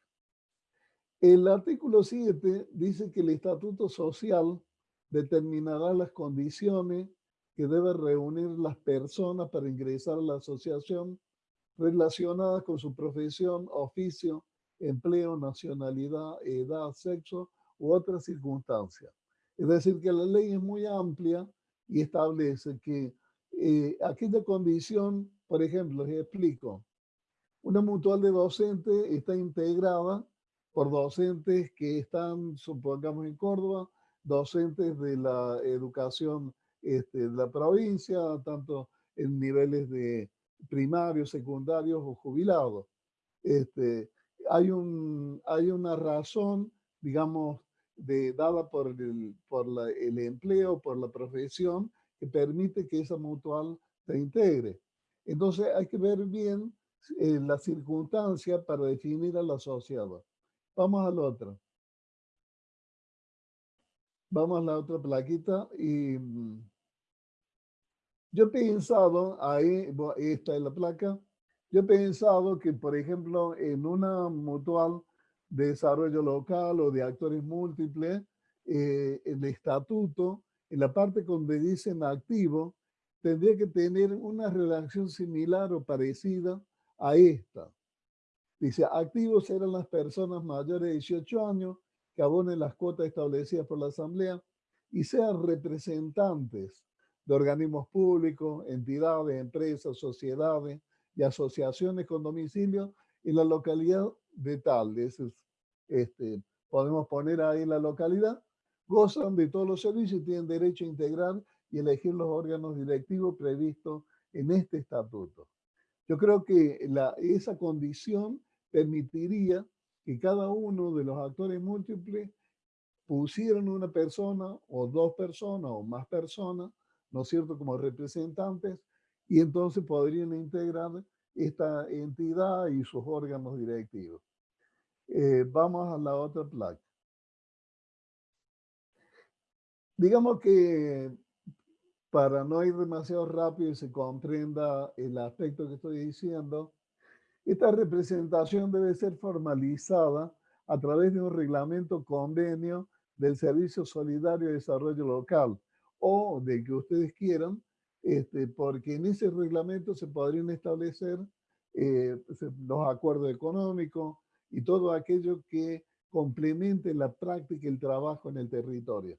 El artículo 7 dice que el estatuto social determinará las condiciones que deben reunir las personas para ingresar a la asociación relacionadas con su profesión, oficio, empleo, nacionalidad, edad, sexo u otras circunstancias. Es decir, que la ley es muy amplia y establece que eh, aquella condición, por ejemplo, les explico, una mutual de docentes está integrada por docentes que están, supongamos, en Córdoba, docentes de la educación este, de la provincia, tanto en niveles de primarios, secundarios o jubilados. Este, hay, un, hay una razón, digamos, de, dada por, el, por el empleo, por la profesión, que permite que esa mutual se integre. Entonces hay que ver bien eh, la circunstancia para definir al asociado. Vamos a la otra. Vamos a la otra plaquita y mm, yo he pensado, ahí, esta es la placa, Yo he pensado que, por ejemplo, en una mutual de desarrollo local o de actores múltiples, eh, el estatuto, en la parte donde dicen activo, tendría que tener una redacción similar o parecida a esta. Dice, activos eran las personas mayores de 18 años que abonen las cuotas establecidas por la Asamblea y sean representantes de organismos públicos, entidades, empresas, sociedades y asociaciones con domicilio en la localidad de tal. este, podemos poner ahí la localidad. Gozan de todos los servicios y tienen derecho a integrar y elegir los órganos directivos previstos en este estatuto. Yo creo que la, esa condición permitiría que cada uno de los actores múltiples pusieran una persona o dos personas o más personas, ¿no es cierto?, como representantes, y entonces podrían integrar esta entidad y sus órganos directivos. Eh, vamos a la otra placa. Digamos que para no ir demasiado rápido y se comprenda el aspecto que estoy diciendo, esta representación debe ser formalizada a través de un reglamento convenio del Servicio Solidario de Desarrollo Local o de que ustedes quieran, este, porque en ese reglamento se podrían establecer eh, los acuerdos económicos y todo aquello que complemente la práctica y el trabajo en el territorio.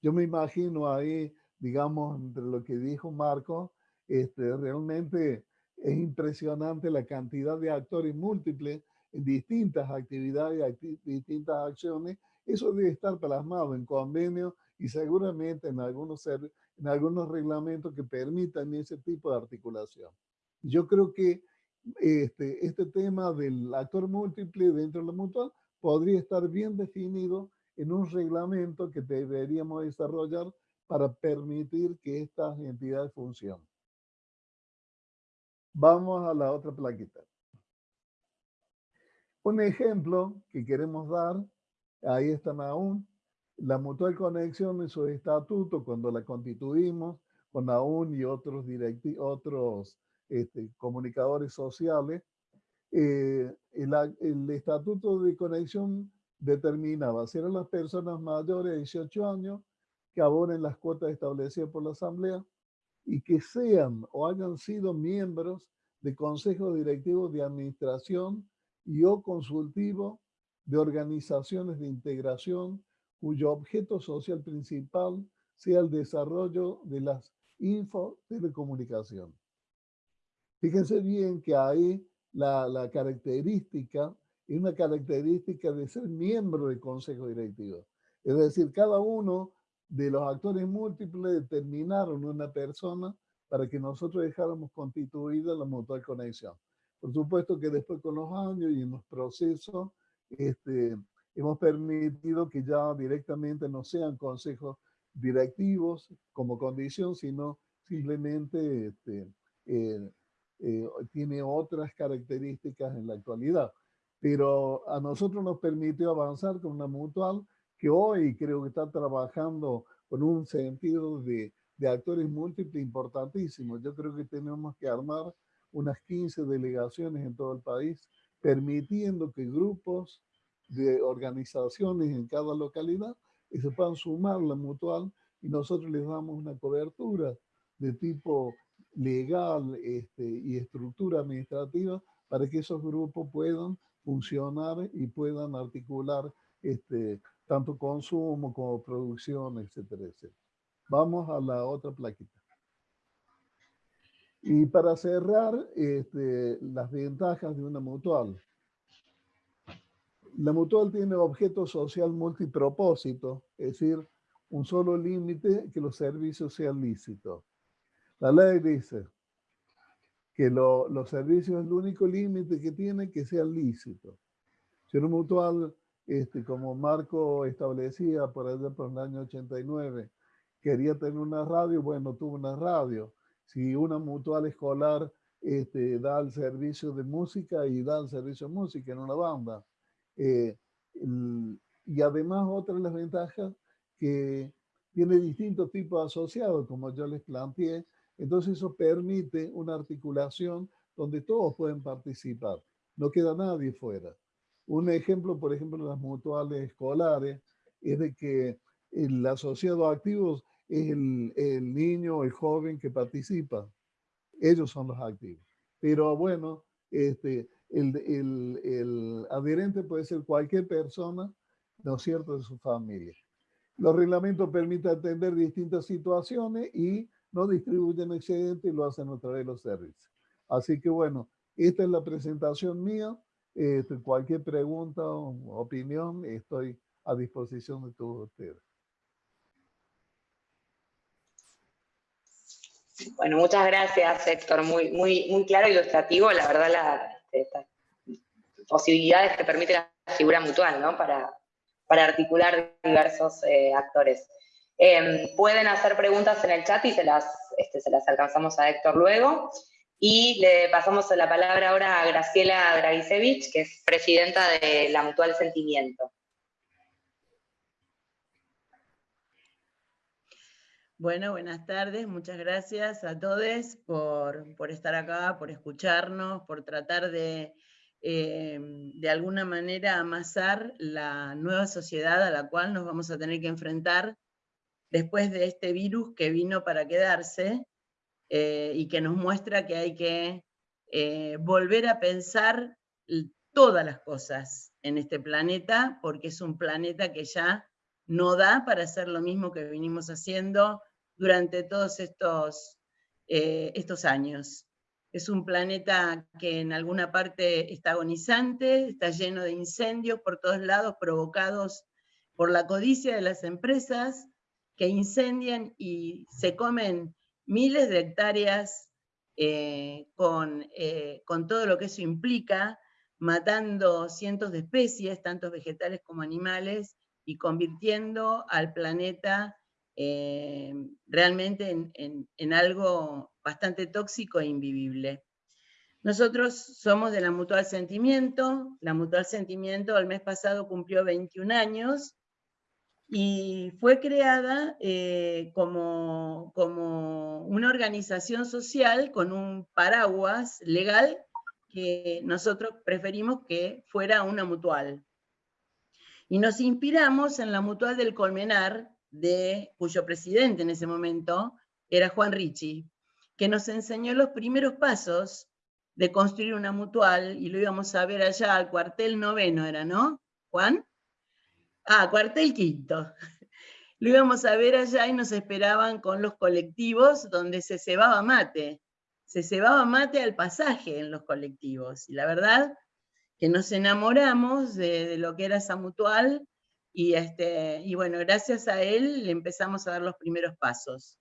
Yo me imagino ahí digamos, entre lo que dijo Marco, este, realmente es impresionante la cantidad de actores múltiples en distintas actividades, distintas acciones. Eso debe estar plasmado en convenios y seguramente en algunos, en algunos reglamentos que permitan ese tipo de articulación. Yo creo que este, este tema del actor múltiple dentro de la mutual podría estar bien definido en un reglamento que deberíamos desarrollar para permitir que estas entidades funcionen. Vamos a la otra plaquita. Un ejemplo que queremos dar, ahí están aún, la Mutual Conexión en su estatuto, cuando la constituimos, con aún y otros, otros este, comunicadores sociales, eh, el, el, estatuto de conexión determinaba si eran las personas mayores de 18 años que abonen las cuotas establecidas por la Asamblea y que sean o hayan sido miembros de consejos directivos de administración y o consultivo de organizaciones de integración cuyo objeto social principal sea el desarrollo de las infotelecomunicaciones. Fíjense bien que ahí la, la característica es una característica de ser miembro de consejo directivo. Es decir, cada uno de los actores múltiples determinaron una persona para que nosotros dejáramos constituida la mutual conexión. Por supuesto que después con los años y en los procesos, este, hemos permitido que ya directamente no sean consejos directivos como condición, sino simplemente este, eh, eh, tiene otras características en la actualidad. Pero a nosotros nos permitió avanzar con una mutual que hoy creo que está trabajando con un sentido de, de actores múltiples importantísimos. Yo creo que tenemos que armar unas 15 delegaciones en todo el país, permitiendo que grupos de organizaciones en cada localidad se puedan sumar la mutual y nosotros les damos una cobertura de tipo legal este, y estructura administrativa para que esos grupos puedan funcionar y puedan articular este, tanto consumo como producción, etcétera, etcétera. Vamos a la otra plaquita. Y para cerrar, este, las ventajas de una mutual. La mutual tiene objeto social multipropósito, es decir, un solo límite que los servicios sean lícitos. La ley dice que los servicios es el único límite que tiene que sean lícitos. Si una mutual este, como Marco establecía por allá por el año 89, quería tener una radio, bueno, tuvo una radio. Si una mutual escolar este, da el servicio de música y da el servicio de música en una banda. Eh, y además otra de las ventajas que tiene distintos tipos asociados, como yo les planteé, entonces eso permite una articulación donde todos pueden participar. No queda nadie fuera. Un ejemplo, por ejemplo, las mutuales escolares, es de que el asociado activo es el, el niño, el joven que participa. Ellos son los activos. Pero bueno, este, el, el, el, adherente puede ser cualquier persona, ¿no es cierto?, de su familia. Los reglamentos permiten atender distintas situaciones y no distribuyen excedente y lo hacen a través de los servicios. Así que bueno, esta es la presentación mía. Este, cualquier pregunta o opinión, estoy a disposición de todos ustedes. Bueno, muchas gracias, Héctor. Muy, muy, muy claro ilustrativo, la verdad, las posibilidades que permite la figura mutual, ¿no? Para, para articular diversos eh, actores. Em, pueden hacer preguntas en el chat y se las, este, se las alcanzamos a Héctor luego. Y le pasamos la palabra ahora a Graciela Dragisevich, que es presidenta de la Mutual Sentimiento. Bueno, buenas tardes, muchas gracias a todos por, por estar acá, por escucharnos, por tratar de eh, de alguna manera amasar la nueva sociedad a la cual nos vamos a tener que enfrentar después de este virus que vino para quedarse eh, y que nos muestra que hay que eh, volver a pensar todas las cosas en este planeta, porque es un planeta que ya no da para hacer lo mismo que venimos haciendo durante todos estos, estos años. Es un planeta que en alguna parte está agonizante, está lleno de incendios por todos lados provocados por la codicia de las empresas que incendian y se comen miles de hectáreas eh, con, eh, con todo lo que eso implica, matando cientos de especies, tanto vegetales como animales, y convirtiendo al planeta eh, realmente en, algo bastante tóxico e invivible. Nosotros somos de la Mutual Sentimiento, la Mutual Sentimiento el mes pasado cumplió 21 años y fue creada eh, como, como una organización social con un paraguas legal que nosotros preferimos que fuera una mutual. Y nos inspiramos en la mutual del Colmenar, de, cuyo presidente en ese momento era Juan Ricci, que nos enseñó los primeros pasos de construir una mutual, y lo íbamos a ver allá al cuartel noveno, ¿era, no, Juan? Ah, cuartel quinto. Lo íbamos a ver allá y nos esperaban con los colectivos donde se cebaba mate. Se cebaba mate al pasaje en los colectivos. Y la verdad que nos enamoramos de, de lo que era esa mutual y, este, y bueno, gracias a él le empezamos a dar los primeros pasos.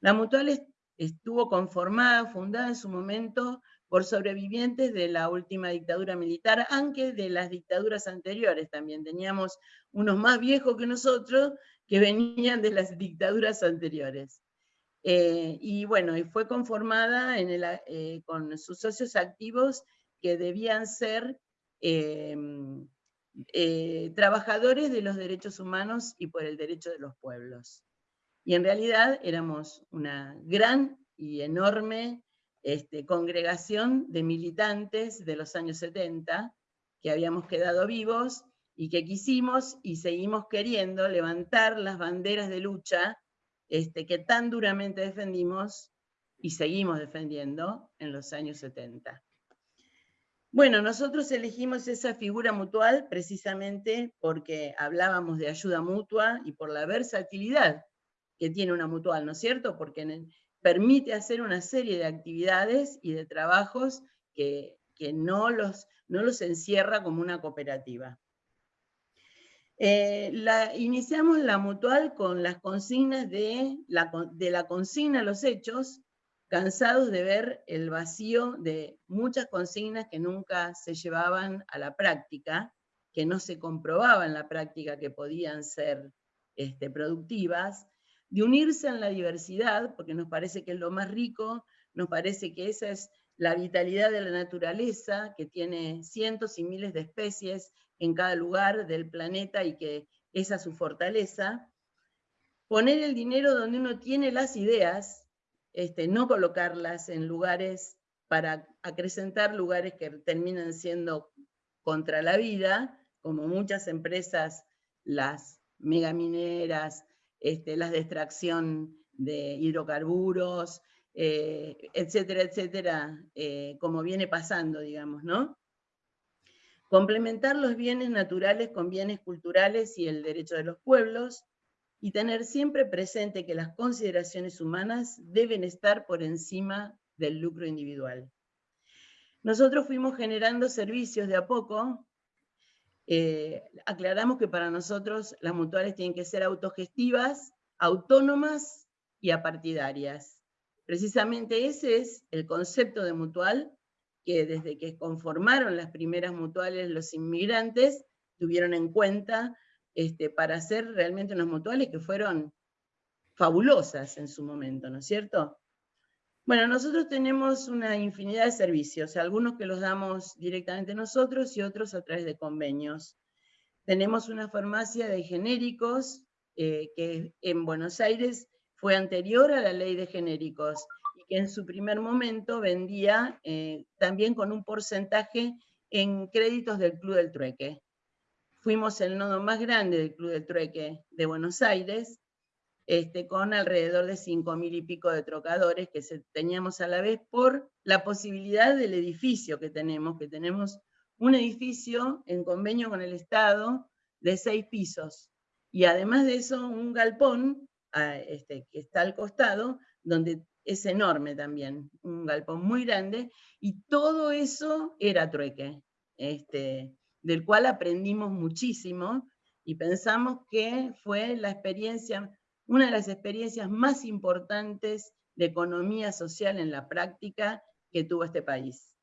La Mutual estuvo conformada, fundada en su momento por sobrevivientes de la última dictadura militar, aunque de las dictaduras anteriores también. Teníamos unos más viejos que nosotros que venían de las dictaduras anteriores. Eh, y bueno, y fue conformada en el, eh, con sus socios activos que debían ser eh, eh, trabajadores de los derechos humanos y por el derecho de los pueblos. Y en realidad éramos una gran y enorme este, congregación de militantes de los años 70 que habíamos quedado vivos y que quisimos y seguimos queriendo levantar las banderas de lucha este, que tan duramente defendimos y seguimos defendiendo en los años 70. Bueno, nosotros elegimos esa figura mutual precisamente porque hablábamos de ayuda mutua y por la versatilidad que tiene una mutual, ¿no es cierto? Porque permite hacer una serie de actividades y de trabajos que, no, los, no los encierra como una cooperativa. Eh, iniciamos la mutual con las consignas de la, de la consigna a los hechos, cansados de ver el vacío de muchas consignas que nunca se llevaban a la práctica, que no se comprobaba en la práctica que podían ser este, productivas, de unirse en la diversidad, porque nos parece que es lo más rico, nos parece que esa es la vitalidad de la naturaleza, que tiene cientos y miles de especies en cada lugar del planeta y que esa es su fortaleza. Poner el dinero donde uno tiene las ideas este, no colocarlas en lugares para acrecentar lugares que terminan siendo contra la vida, como muchas empresas, las megamineras, este, las de extracción de hidrocarburos, eh, etcétera, etcétera, eh, como viene pasando, digamos, ¿no? Complementar los bienes naturales con bienes culturales y el derecho de los pueblos, y tener siempre presente que las consideraciones humanas deben estar por encima del lucro individual. Nosotros fuimos generando servicios de a poco. Eh, aclaramos que para nosotros las mutuales tienen que ser autogestivas, autónomas y apartidarias. Precisamente ese es el concepto de mutual que desde que conformaron las primeras mutuales los inmigrantes tuvieron en cuenta este, para hacer realmente unas mutuales que fueron fabulosas en su momento, ¿no es cierto? Bueno, nosotros tenemos una infinidad de servicios, algunos que los damos directamente nosotros y otros a través de convenios. Tenemos una farmacia de genéricos eh, que en Buenos Aires fue anterior a la ley de genéricos y que en su primer momento vendía eh, también con un porcentaje en créditos del Club del Trueque. Fuimos el nodo más grande del Club del Trueque de Buenos Aires este, con alrededor de cinco mil y pico de trocadores que teníamos a la vez por la posibilidad del edificio que tenemos, que tenemos un edificio en convenio con el Estado de seis pisos. Y además de eso, un galpón ah, este, que está al costado, donde es enorme también, un galpón muy grande, y todo eso era trueque, este, del cual aprendimos muchísimo y pensamos que fue la experiencia una de las experiencias más importantes de economía social en la práctica que tuvo este país.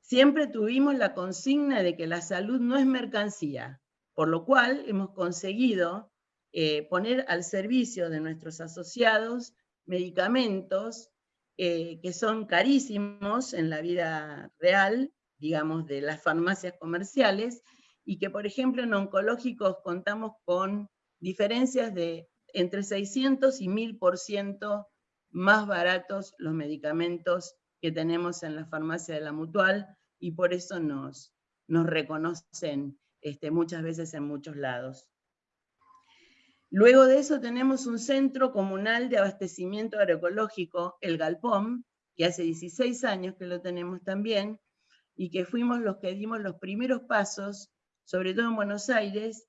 Siempre tuvimos la consigna de que la salud no es mercancía, por lo cual hemos conseguido eh, poner al servicio de nuestros asociados medicamentos eh, que son carísimos en la vida real, digamos, de las farmacias comerciales, y que, por ejemplo, en oncológicos contamos con diferencias de entre 600 y 1000% más baratos los medicamentos que tenemos en la farmacia de la Mutual y por eso nos, nos reconocen este, muchas veces en muchos lados. Luego de eso tenemos un centro comunal de abastecimiento agroecológico, el Galpón, que hace 16 años que lo tenemos también, y que fuimos los que dimos los primeros pasos, sobre todo en Buenos Aires,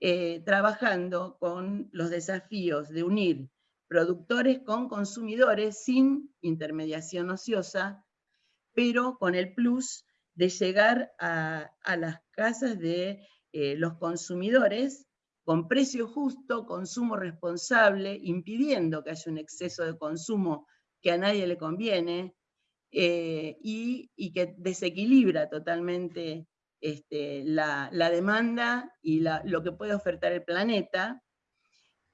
eh, trabajando con los desafíos de unir productores con consumidores sin intermediación ociosa, pero con el plus de llegar a, las casas de eh, los consumidores con precio justo, consumo responsable, impidiendo que haya un exceso de consumo que a nadie le conviene eh, y, que desequilibra totalmente este, la, demanda y lo que puede ofertar el planeta.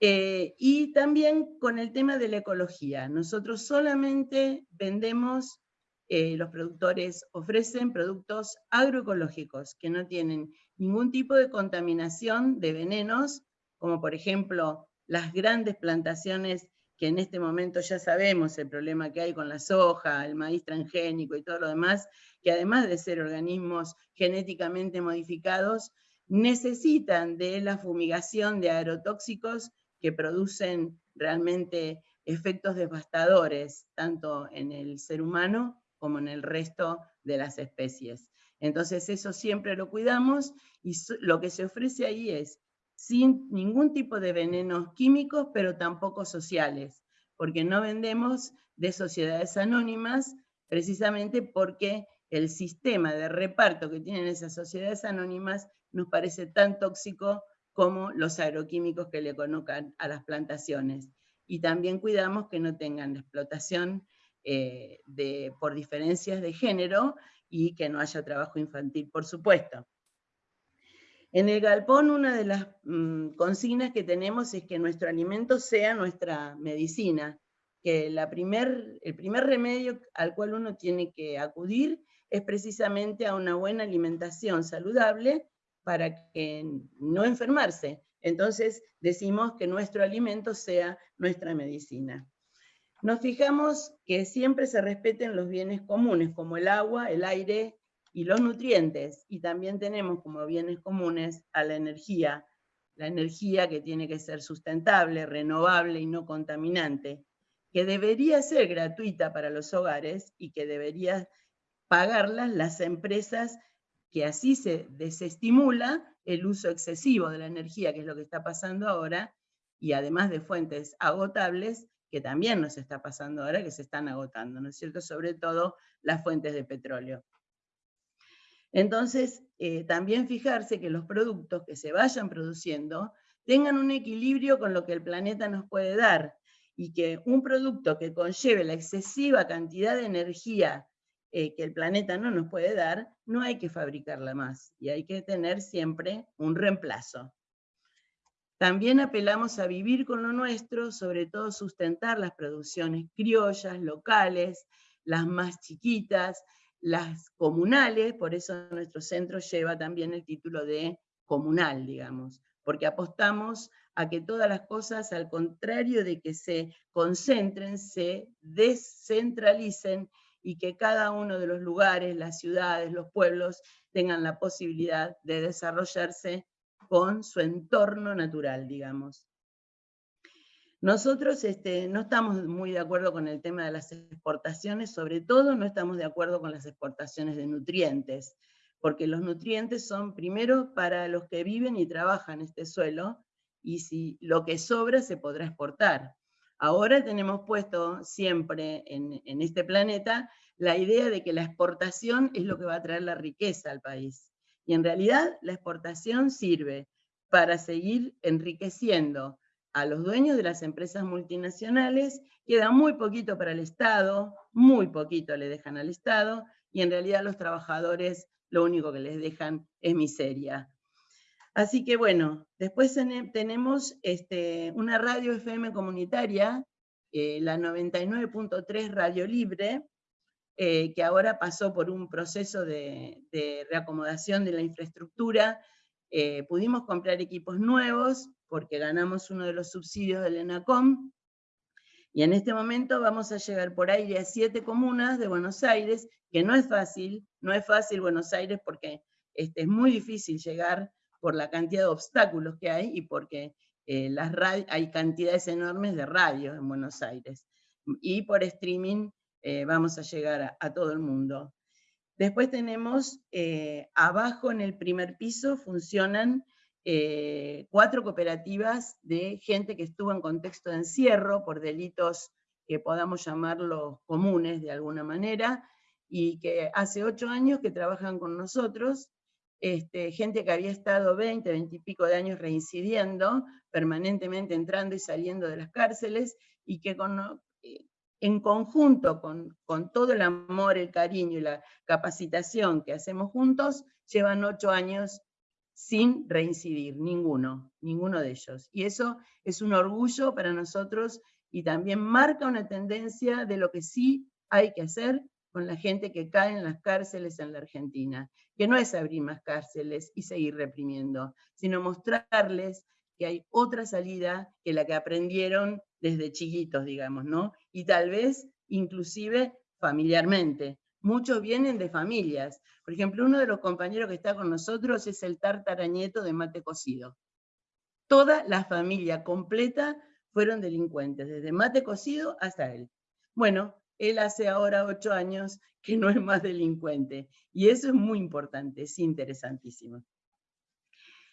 Eh, y también con el tema de la ecología. Nosotros solamente vendemos, eh, los productores ofrecen productos agroecológicos que no tienen ningún tipo de contaminación de venenos, como por ejemplo las grandes plantaciones que en este momento ya sabemos el problema que hay con la soja, el maíz transgénico y todo lo demás, que además de ser organismos genéticamente modificados, necesitan de la fumigación de aerotóxicos que producen realmente efectos devastadores, tanto en el ser humano como en el resto de las especies. Entonces eso siempre lo cuidamos y lo que se ofrece ahí es sin ningún tipo de venenos químicos, pero tampoco sociales, porque no vendemos de sociedades anónimas, precisamente porque el sistema de reparto que tienen esas sociedades anónimas nos parece tan tóxico como los agroquímicos que le colocan a las plantaciones. Y también cuidamos que no tengan explotación eh, por diferencias de género y que no haya trabajo infantil, por supuesto. En el galpón una de las mm, consignas que tenemos es que nuestro alimento sea nuestra medicina, que la primer, el primer remedio al cual uno tiene que acudir es precisamente a una buena alimentación saludable para que no enfermarse. Entonces decimos que nuestro alimento sea nuestra medicina. Nos fijamos que siempre se respeten los bienes comunes, como el agua, el aire y los nutrientes, y también tenemos como bienes comunes a la energía, la energía que tiene que ser sustentable, renovable y no contaminante, que debería ser gratuita para los hogares y que debería pagarlas las empresas que así se desestimula el uso excesivo de la energía, que es lo que está pasando ahora, y además de fuentes agotables, que también nos está pasando ahora, que se están agotando, ¿no es cierto? Sobre todo las fuentes de petróleo. Entonces, eh, también fijarse que los productos que se vayan produciendo tengan un equilibrio con lo que el planeta nos puede dar, y que un producto que conlleve la excesiva cantidad de energía eh, que el planeta no nos puede dar, no hay que fabricarla más y hay que tener siempre un reemplazo. También apelamos a vivir con lo nuestro, sobre todo sustentar las producciones criollas, locales, las más chiquitas, las comunales, por eso nuestro centro lleva también el título de comunal, digamos, porque apostamos a que todas las cosas, al contrario de que se concentren, se descentralicen y que cada uno de los lugares, las ciudades, los pueblos, tengan la posibilidad de desarrollarse con su entorno natural, digamos. Nosotros este, no estamos muy de acuerdo con el tema de las exportaciones, sobre todo no estamos de acuerdo con las exportaciones de nutrientes, porque los nutrientes son primero para los que viven y trabajan este suelo, y si lo que sobra se podrá exportar. Ahora tenemos puesto siempre en, este planeta la idea de que la exportación es lo que va a traer la riqueza al país. Y en realidad la exportación sirve para seguir enriqueciendo a los dueños de las empresas multinacionales, queda muy poquito para el Estado, muy poquito le dejan al Estado, y en realidad los trabajadores lo único que les dejan es miseria. Así que bueno, después tenemos este, una radio FM comunitaria, eh, la 99.3 Radio Libre, eh, que ahora pasó por un proceso de, reacomodación de la infraestructura. Eh, pudimos comprar equipos nuevos porque ganamos uno de los subsidios del ENACOM, y en este momento vamos a llegar por aire a siete comunas de Buenos Aires, que no es fácil, no es fácil Buenos Aires porque este, es muy difícil llegar por la cantidad de obstáculos que hay y porque eh, las hay cantidades enormes de radios en Buenos Aires. Y por streaming eh, vamos a llegar a, todo el mundo. Después tenemos, eh, abajo en el primer piso funcionan cuatro cooperativas de gente que estuvo en contexto de encierro por delitos que podamos llamarlos comunes de alguna manera, y que hace ocho años que trabajan con nosotros este, gente que había estado 20, 20 y pico de años reincidiendo, permanentemente entrando y saliendo de las cárceles, y que eh, en conjunto con, con, todo el amor, el cariño y la capacitación que hacemos juntos, llevan ocho años sin reincidir, ninguno, ninguno de ellos. Y eso es un orgullo para nosotros y también marca una tendencia de lo que sí hay que hacer con la gente que cae en las cárceles en la Argentina, que no es abrir más cárceles y seguir reprimiendo, sino mostrarles que hay otra salida que la que aprendieron desde chiquitos, digamos, ¿no? Y tal vez inclusive familiarmente. Muchos vienen de familias. Por ejemplo, uno de los compañeros que está con nosotros es el tartarañeto de mate cocido. Toda la familia completa fueron delincuentes, desde mate cocido hasta él. Bueno, él hace ahora ocho años que no es más delincuente. Y eso es muy importante, es interesantísimo.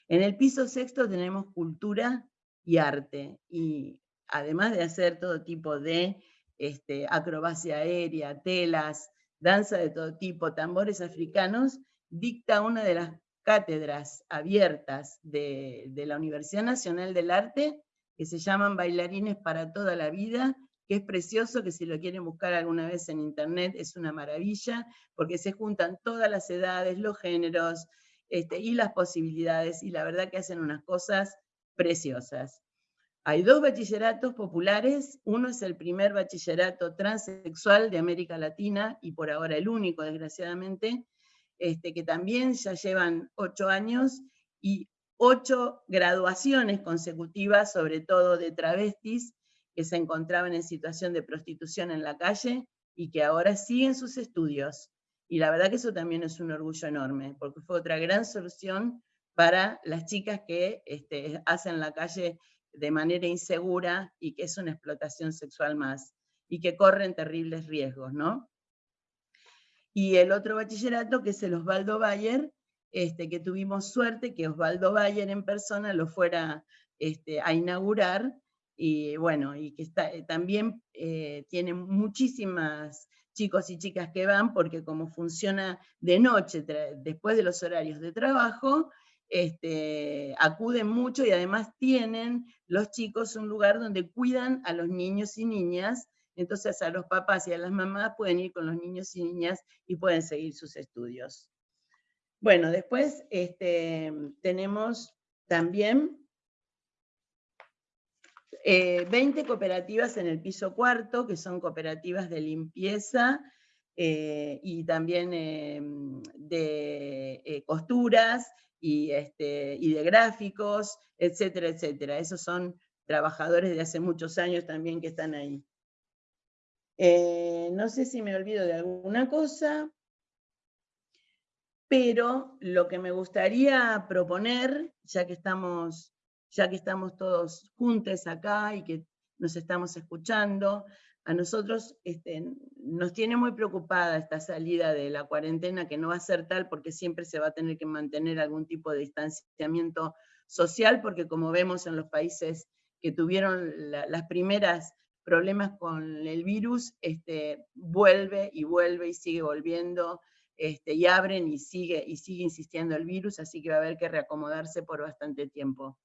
En el piso sexto tenemos cultura y arte. Y además de hacer todo tipo de este, acrobacia aérea, telas, danza de todo tipo, tambores africanos, dicta una de las cátedras abiertas de, la Universidad Nacional del Arte, que se llaman Bailarines para toda la vida, que es precioso, que si lo quieren buscar alguna vez en internet es una maravilla, porque se juntan todas las edades, los géneros este, y las posibilidades, y la verdad que hacen unas cosas preciosas. Hay dos bachilleratos populares, uno es el primer bachillerato transexual de América Latina, y por ahora el único, desgraciadamente, este, que también ya llevan ocho años, y ocho graduaciones consecutivas, sobre todo de travestis, que se encontraban en situación de prostitución en la calle y que ahora siguen sus estudios. Y la verdad que eso también es un orgullo enorme, porque fue otra gran solución para las chicas que este, hacen la calle de manera insegura y que es una explotación sexual más, y que corren terribles riesgos, ¿no? Y el otro bachillerato, que es el Osvaldo Bayer, este, que tuvimos suerte que Osvaldo Bayer en persona lo fuera este, a inaugurar, y bueno, y que está, eh, también eh, tiene muchísimas chicos y chicas que van, porque como funciona de noche, después de los horarios de trabajo, este, acuden mucho y además tienen los chicos un lugar donde cuidan a los niños y niñas, entonces a los papás y a las mamás pueden ir con los niños y niñas y pueden seguir sus estudios. Bueno, después este, tenemos también 20 eh, cooperativas en el piso cuarto, que son cooperativas de limpieza eh, y también em, de eh, costuras y, este, y de gráficos, etcétera, etcétera. Esos son trabajadores de hace muchos años también que están ahí. no sé si me olvido de alguna cosa, pero lo que me gustaría proponer, ya que estamos ya que estamos todos juntos acá y que nos estamos escuchando, a nosotros este, nos tiene muy preocupada esta salida de la cuarentena, que no va a ser tal porque siempre se va a tener que mantener algún tipo de distanciamiento social, porque como vemos en los países que tuvieron las primeras problemas con el virus, este, vuelve y vuelve y sigue volviendo, este, y abren y sigue, y sigue insistiendo el virus, así que va a haber que reacomodarse por bastante tiempo.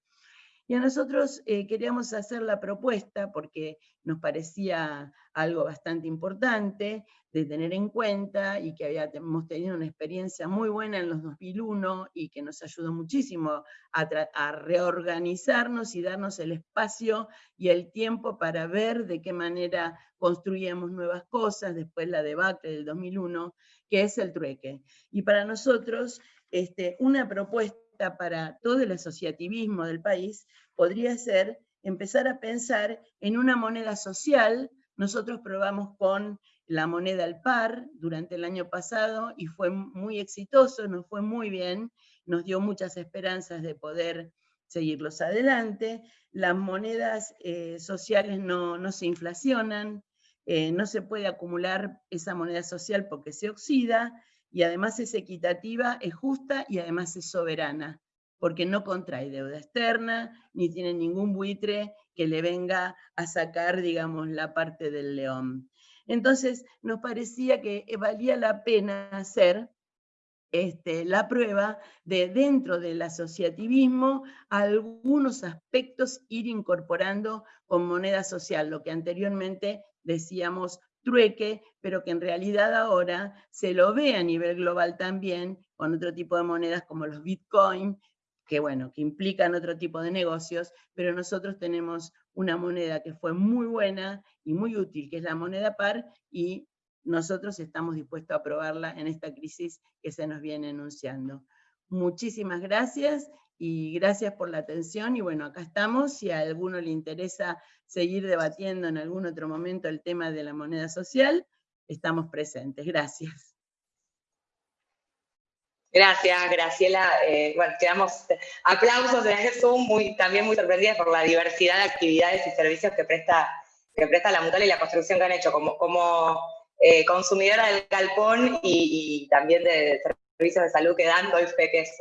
Y a nosotros eh, queríamos hacer la propuesta, porque nos parecía algo bastante importante de tener en cuenta y que habíamos tenido una experiencia muy buena en los 2001 y que nos ayudó muchísimo a, reorganizarnos y darnos el espacio y el tiempo para ver de qué manera construíamos nuevas cosas después la debacle del 2001, que es el trueque. Y para nosotros, este, una propuesta para todo el asociativismo del país podría ser empezar a pensar en una moneda social. Nosotros probamos con la moneda al par durante el año pasado y fue muy exitoso, nos fue muy bien, nos dio muchas esperanzas de poder seguirlos adelante. Las monedas eh, sociales no, se inflacionan, eh, no se puede acumular esa moneda social porque se oxida, y además es equitativa, es justa y además es soberana, porque no contrae deuda externa, ni tiene ningún buitre que le venga a sacar, digamos, la parte del león. Entonces, nos parecía que valía la pena hacer este, la prueba de dentro del asociativismo algunos aspectos ir incorporando con moneda social, lo que anteriormente decíamos trueque, pero que en realidad ahora se lo ve a nivel global también con otro tipo de monedas como los bitcoin, que bueno, que implican otro tipo de negocios, pero nosotros tenemos una moneda que fue muy buena y muy útil, que es la moneda par, y nosotros estamos dispuestos a probarla en esta crisis que se nos viene anunciando. Muchísimas gracias y gracias por la atención y bueno, acá estamos, si a alguno le interesa seguir debatiendo en algún otro momento el tema de la moneda social, estamos presentes. Gracias. Gracias, Graciela. Eh, bueno, quedamos aplausos en este Zoom, muy, también muy sorprendidas por la diversidad de actividades y servicios que presta, que presta la Mutual y la construcción que han hecho como, como eh, consumidora del galpón y, también de servicios de salud que dan, doy fe que es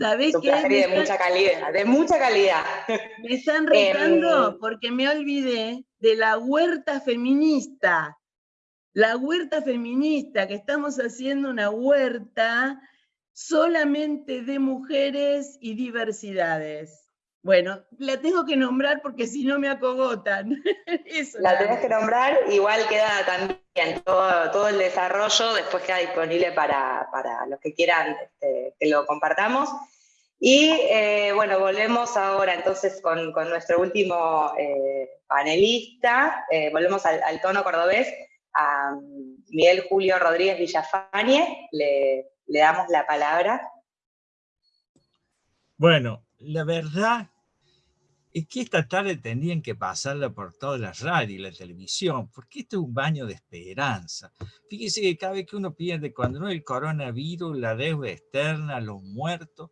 ¿Sabés qué? De mucha calidad, de mucha calidad. Me están retando em, porque me olvidé de la huerta feminista. La huerta feminista, que estamos haciendo una huerta solamente de mujeres y diversidades. Bueno, la tengo que nombrar porque si no me acogotan. la tenés que nombrar, igual queda también todo, todo el desarrollo, después queda disponible para, los que quieran este, que lo compartamos. Y eh, bueno, volvemos ahora entonces con, nuestro último eh, panelista, eh, volvemos al, tono cordobés, a Miguel Julio Rodríguez Villafañe, le, le damos la palabra. Bueno, la verdad es que esta tarde tendrían que pasarla por toda la radio y la televisión, porque esto es un baño de esperanza. Fíjese que cada vez que uno pierde, cuando no el coronavirus, la deuda externa, los muertos,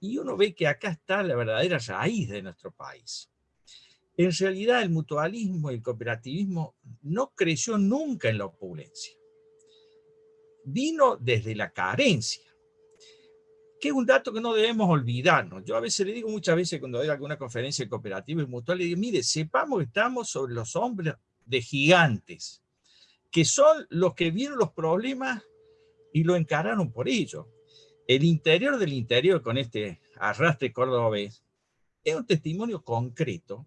y uno ve que acá está la verdadera raíz de nuestro país. En realidad el mutualismo y el cooperativismo no creció nunca en la opulencia. Vino desde la carencia que es un dato que no debemos olvidarnos. Yo a veces le digo muchas veces cuando doy alguna conferencia cooperativa y mutual, digo, mire, sepamos que estamos sobre los hombres de gigantes, que son los que vieron los problemas y lo encararon por ello. El interior del interior con este arrastre cordobés es un testimonio concreto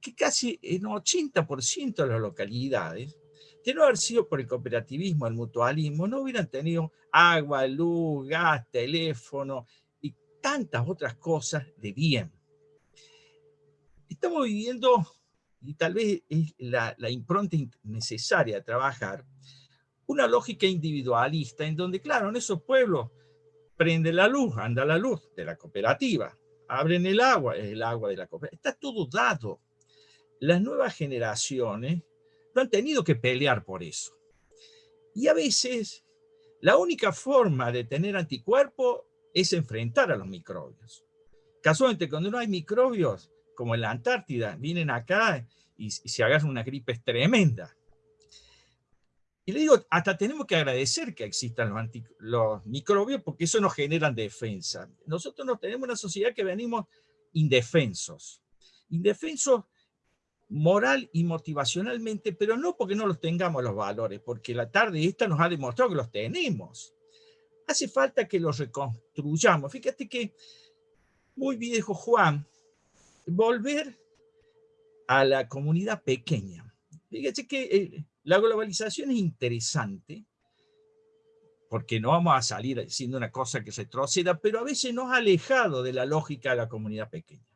que casi en 80% de las localidades de no haber sido por el cooperativismo, el mutualismo, no hubieran tenido agua, luz, gas, teléfono y tantas otras cosas de bien. Estamos viviendo, y tal vez es la, la impronta necesaria de trabajar, una lógica individualista en donde, claro, en esos pueblos prende la luz, anda la luz de la cooperativa, abren el agua, es el agua de la cooperativa, está todo dado. Las nuevas generaciones han tenido que pelear por eso. Y a veces la única forma de tener anticuerpo es enfrentar a los microbios. Casualmente, cuando no hay microbios, como en la Antártida, vienen acá y, se agarran una gripe tremenda. Y le digo, hasta tenemos que agradecer que existan los, los microbios porque eso nos genera defensa. Nosotros nos tenemos una sociedad que venimos indefensos. Indefensos moral y motivacionalmente, pero no porque no los tengamos los valores, porque la tarde esta nos ha demostrado que los tenemos. Hace falta que los reconstruyamos. Fíjate que, muy viejo Juan, volver a la comunidad pequeña. Fíjate que eh, la globalización es interesante, porque no vamos a salir siendo una cosa que retroceda, pero a veces nos ha alejado de la lógica de la comunidad pequeña.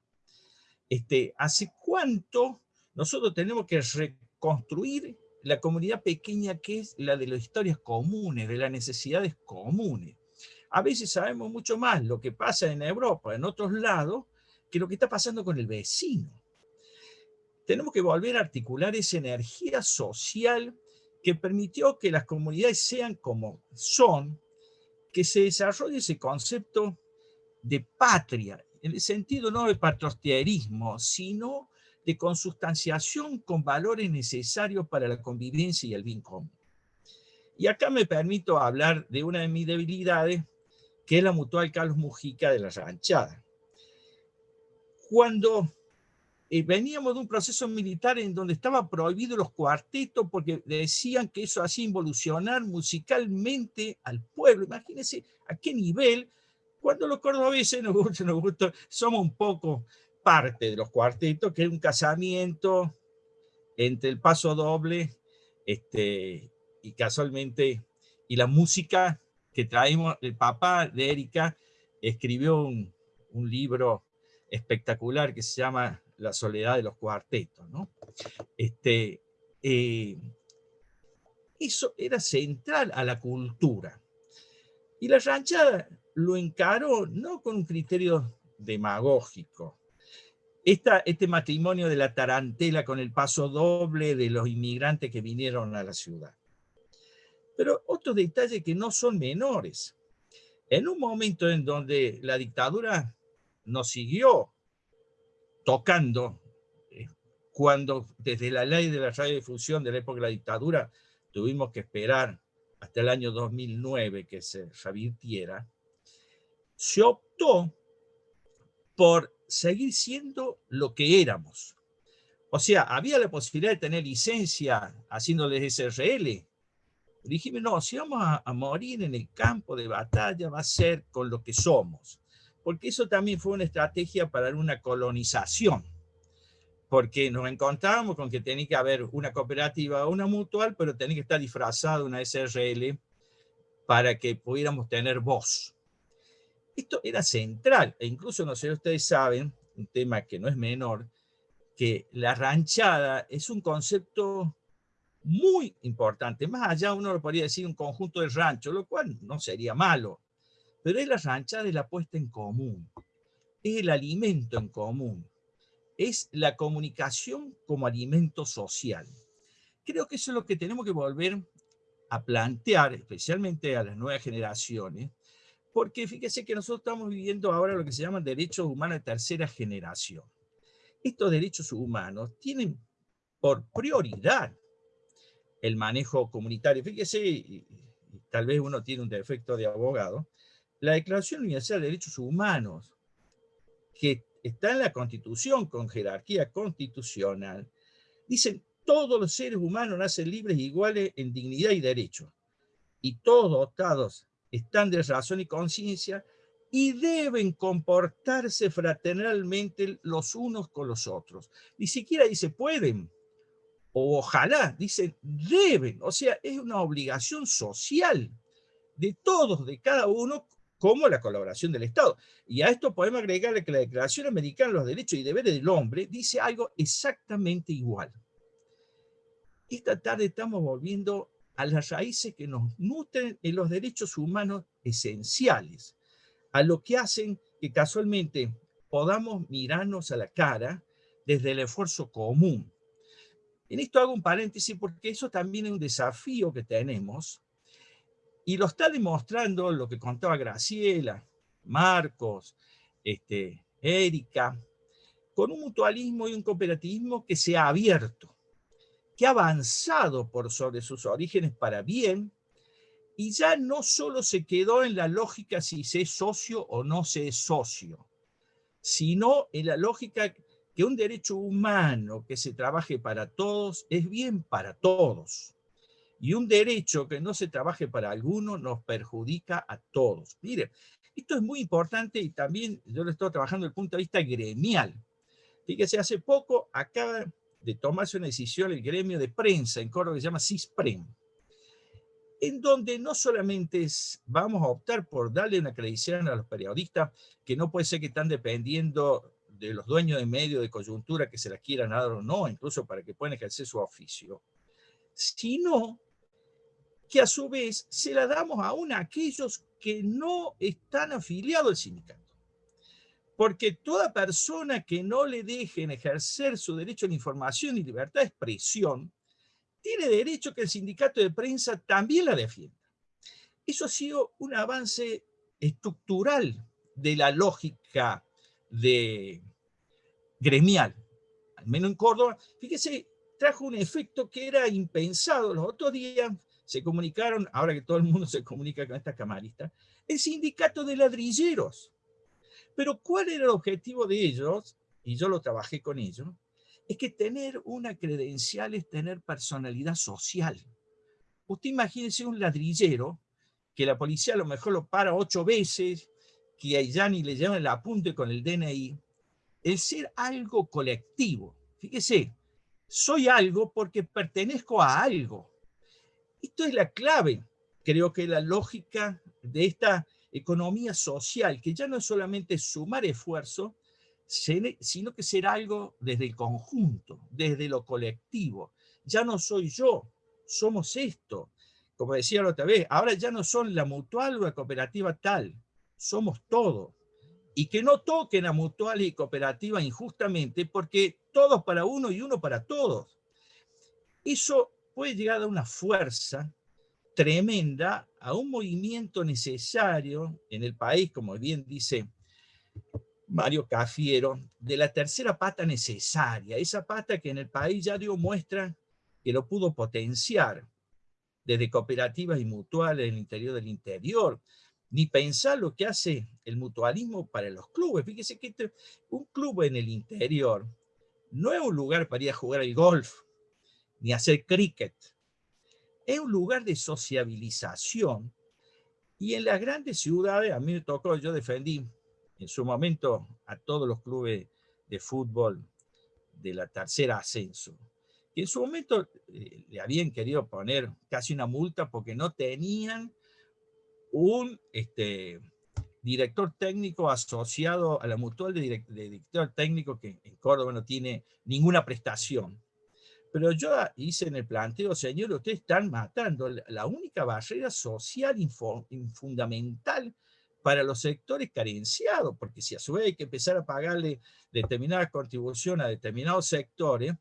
Este, ¿Hace cuánto nosotros tenemos que reconstruir la comunidad pequeña que es la de las historias comunes, de las necesidades comunes. A veces sabemos mucho más lo que pasa en Europa, en otros lados, que lo que está pasando con el vecino. Tenemos que volver a articular esa energía social que permitió que las comunidades sean como son, que se desarrolle ese concepto de patria, en el sentido no de patrioterismo, sino de consustanciación con valores necesarios para la convivencia y el bien común. Y acá me permito hablar de una de mis debilidades, que es la mutual Carlos Mujica de la ranchada. Cuando eh, veníamos de un proceso militar en donde estaban prohibidos los cuartetos porque decían que eso hacía involucionar musicalmente al pueblo. Imagínense a qué nivel, cuando los cordobeses nos gusta, nos gusta, somos un poco parte de los cuartetos, que es un casamiento entre el paso doble este, y casualmente, y la música que traemos, el papá de Erika escribió un, un libro espectacular que se llama La soledad de los cuartetos, ¿no? Este, eh, eso era central a la cultura. Tocando, eh, cuando desde la ley de la radiodifusión de la época de la dictadura tuvimos que esperar hasta el año 2009 que se revirtiera, se optó por seguir siendo lo que éramos. O sea, había la posibilidad de tener licencia haciéndoles SRL. Dijimos, no, si vamos a, morir en el campo de batalla va a ser con lo que somos. Porque eso también fue una estrategia para una colonización. Porque nos encontrábamos con que tenía que haber una cooperativa o una mutual, pero tenía que estar disfrazada una SRL para que pudiéramos tener voz. Esto era central, e incluso, no sé si ustedes saben, un tema que no es menor, que la ranchada es un concepto muy importante. Más allá uno lo podría decir un conjunto de ranchos, lo cual no sería malo. Pero es la ranchada de la puesta en común. Es el alimento en común. es la comunicación como alimento social. Creo que eso es lo que tenemos que volver a plantear, especialmente a las nuevas generaciones, porque fíjese que nosotros estamos viviendo ahora lo que se llaman derechos humanos de tercera generación. Estos derechos humanos tienen por prioridad el manejo comunitario. Fíjese, tal vez uno tiene un defecto de abogado, la Declaración Universal de Derechos Humanos, que está en la Constitución con jerarquía constitucional, dicen todos los seres humanos nacen libres e iguales en dignidad y derecho, y todos dotados están de razón y conciencia y deben comportarse fraternalmente los unos con los otros. Ni siquiera dice pueden, o ojalá, dice deben, o sea, es una obligación social de todos, de cada uno, como la colaboración del Estado. Y a esto podemos agregarle que la Declaración Americana de los Derechos y Deberes del Hombre dice algo exactamente igual. Esta tarde estamos volviendo a las raíces que nos nutren en los derechos humanos esenciales, a lo que hacen que casualmente podamos mirarnos a la cara desde el esfuerzo común. En esto hago un paréntesis porque eso también es un desafío que tenemos y lo está demostrando lo que contaba Graciela, Marcos, este, Erika, con un mutualismo y un cooperativismo que se ha abierto que ha avanzado por sobre sus orígenes para bien, y ya no solo se quedó en la lógica si se es socio o no se es socio, sino en la lógica que un derecho humano que se trabaje para todos es bien para todos. Y un derecho que no se trabaje para alguno nos perjudica a todos. Mire, esto es muy importante y también yo lo estoy trabajando desde el punto de vista gremial. Fíjese, hace poco acaba de tomarse una decisión el gremio de prensa en Córdoba que se llama CISPREM, en donde no solamente vamos a optar por darle una acreditación a los periodistas, que no puede ser que están dependiendo de los dueños de medios de coyuntura que se la quieran dar o no, incluso para que puedan ejercer su oficio, sino que a su vez se la damos aún a aquellos que no están afiliados al sindicato. Porque toda persona que no le dejen ejercer su derecho a la información y libertad de expresión, tiene derecho que el sindicato de prensa también la defienda. Eso ha sido un avance estructural de la lógica de gremial, al menos en Córdoba. Fíjese, trajo un efecto que era impensado. Los otros días se comunicaron, ahora que todo el mundo se comunica con esta camarista, el sindicato de ladrilleros pero ¿cuál era el objetivo de ellos? Y yo lo trabajé con ellos. Es que tener una credencial es tener personalidad social. Usted imagínese un ladrillero que la policía a lo mejor lo para ocho veces, que a ya ni le llevan el apunte con el DNI. El ser algo colectivo. Fíjese, soy algo porque pertenezco a algo. Esto es la clave, creo que la lógica de esta economía social, que ya no es solamente sumar esfuerzo, sino que ser algo desde el conjunto, desde lo colectivo. Ya no soy yo, somos esto. Como decía la otra vez, ahora ya no son la mutual o la cooperativa tal, somos todo. Y que no toquen a mutual y cooperativa injustamente, porque todos para uno y uno para todos. Eso puede llegar a una fuerza tremenda a un movimiento necesario en el país, como bien dice Mario Cafiero, de la tercera pata necesaria, esa pata que en el país ya dio muestra que lo pudo potenciar, desde cooperativas y mutuales en el interior del interior, ni pensar lo que hace el mutualismo para los clubes. Fíjese que este, un club en el interior no es un lugar para ir a jugar al golf, ni hacer cricket, es un lugar de sociabilización y en las grandes ciudades, a mí me tocó, yo defendí en su momento a todos los clubes de fútbol de la tercera ascenso, que en su momento eh, le habían querido poner casi una multa porque no tenían un este, director técnico asociado a la mutual de, de director técnico que en Córdoba no tiene ninguna prestación. Pero yo hice en el planteo, señor, ustedes están matando la única barrera social fundamental para los sectores carenciados, porque si a su vez hay que empezar a pagarle determinada contribución a determinados sectores,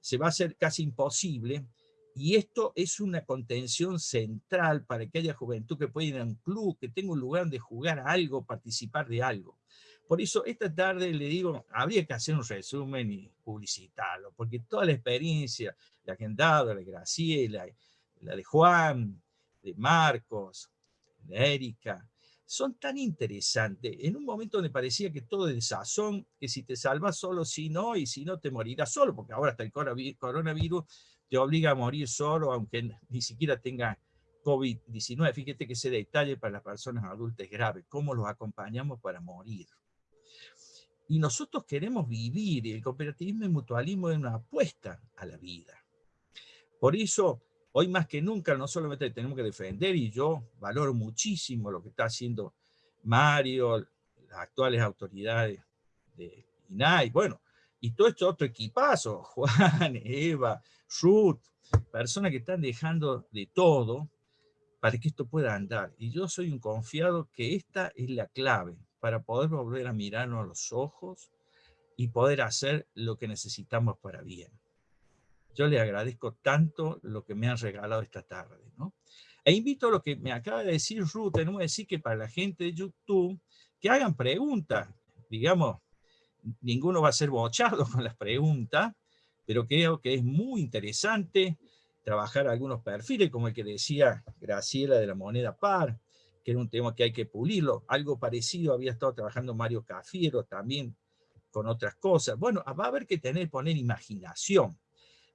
se va a hacer casi imposible, y esto es una contención central para que haya juventud que pueda ir a un club, que tenga un lugar donde jugar algo, participar de algo. Por eso esta tarde le digo, habría que hacer un resumen y publicitarlo, porque toda la experiencia, la dado, la de Graciela, la de Juan, de Marcos, de Erika, son tan interesantes. En un momento donde parecía que todo es sazón, que si te salvas solo, si no, y si no te morirás solo, porque ahora hasta el coronavirus te obliga a morir solo, aunque ni siquiera tenga COVID-19. Fíjate que ese detalle para las personas adultas es grave, cómo los acompañamos para morir. Y nosotros queremos vivir, y el cooperativismo y mutualismo es una apuesta a la vida. Por eso, hoy más que nunca, no solamente tenemos que defender, y yo valoro muchísimo lo que está haciendo Mario, las actuales autoridades de INAI, bueno, y todo este otro equipazo, Juan, Eva, Ruth, personas que están dejando de todo para que esto pueda andar. Y yo soy un confiado que esta es la clave para poder volver a mirarnos a los ojos y poder hacer lo que necesitamos para bien. Yo le agradezco tanto lo que me han regalado esta tarde. ¿no? E invito a lo que me acaba de decir Ruth, tenemos que decir que para la gente de YouTube, que hagan preguntas. Digamos, ninguno va a ser bochado con las preguntas, pero creo que es muy interesante trabajar algunos perfiles, como el que decía Graciela de la moneda par, que era un tema que hay que pulirlo. Algo parecido había estado trabajando Mario Cafiero también con otras cosas. Bueno, va a haber que tener, poner imaginación,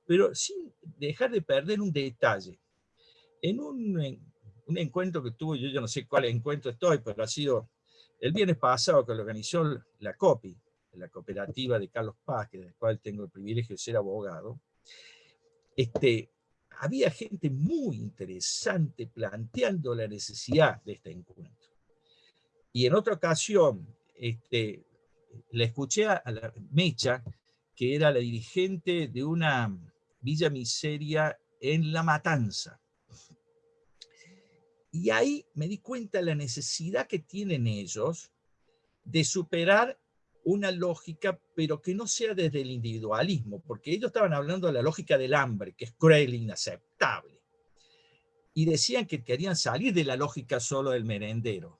pero sin dejar de perder un detalle. En un, un encuentro que tuvo, yo, yo no sé cuál encuentro estoy, pero ha sido el viernes pasado que lo organizó la COPI, la cooperativa de Carlos Paz, que del cual tengo el privilegio de ser abogado, este, había gente muy interesante planteando la necesidad de este encuentro. Y en otra ocasión, este, le escuché a la Mecha, que era la dirigente de una villa miseria en La Matanza. Y ahí me di cuenta de la necesidad que tienen ellos de superar una lógica, pero que no sea desde el individualismo, porque ellos estaban hablando de la lógica del hambre, que es cruel inaceptable. Y decían que querían salir de la lógica solo del merendero.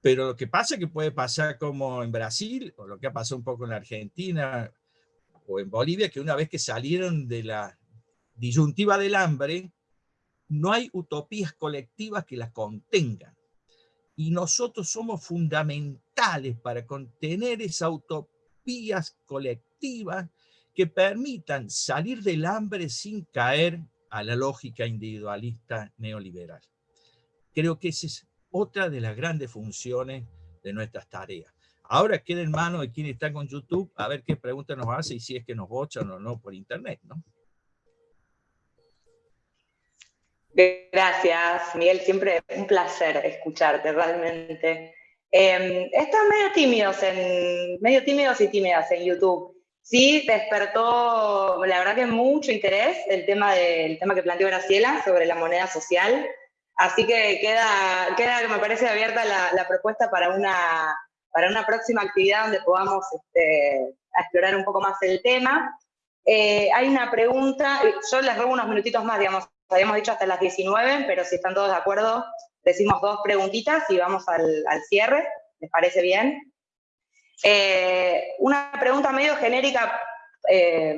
Pero lo que pasa es que puede pasar como en Brasil, o lo que ha pasado un poco en Argentina, o en Bolivia, que una vez que salieron de la disyuntiva del hambre, no hay utopías colectivas que las contengan y nosotros somos fundamentales para contener esas utopías colectivas que permitan salir del hambre sin caer a la lógica individualista neoliberal. Creo que esa es otra de las grandes funciones de nuestras tareas. Ahora queda en manos de quien está con YouTube a ver qué pregunta nos hace y si es que nos bochan o no por internet, ¿no? Gracias, Miguel. Siempre un placer escucharte, realmente. Eh, están medio tímidos, en, medio tímidos y tímidas en YouTube. Sí, despertó, la verdad que mucho interés el tema, del tema que planteó Graciela sobre la moneda social. Así que queda, queda me parece abierta la, propuesta para una, para una próxima actividad donde podamos este, explorar un poco más el tema. Eh, hay una pregunta, yo les robo unos minutitos más, digamos, habíamos dicho hasta las 19, pero si están todos de acuerdo, decimos dos preguntitas y vamos al, cierre. ¿Les parece bien? Eh, una pregunta medio genérica eh,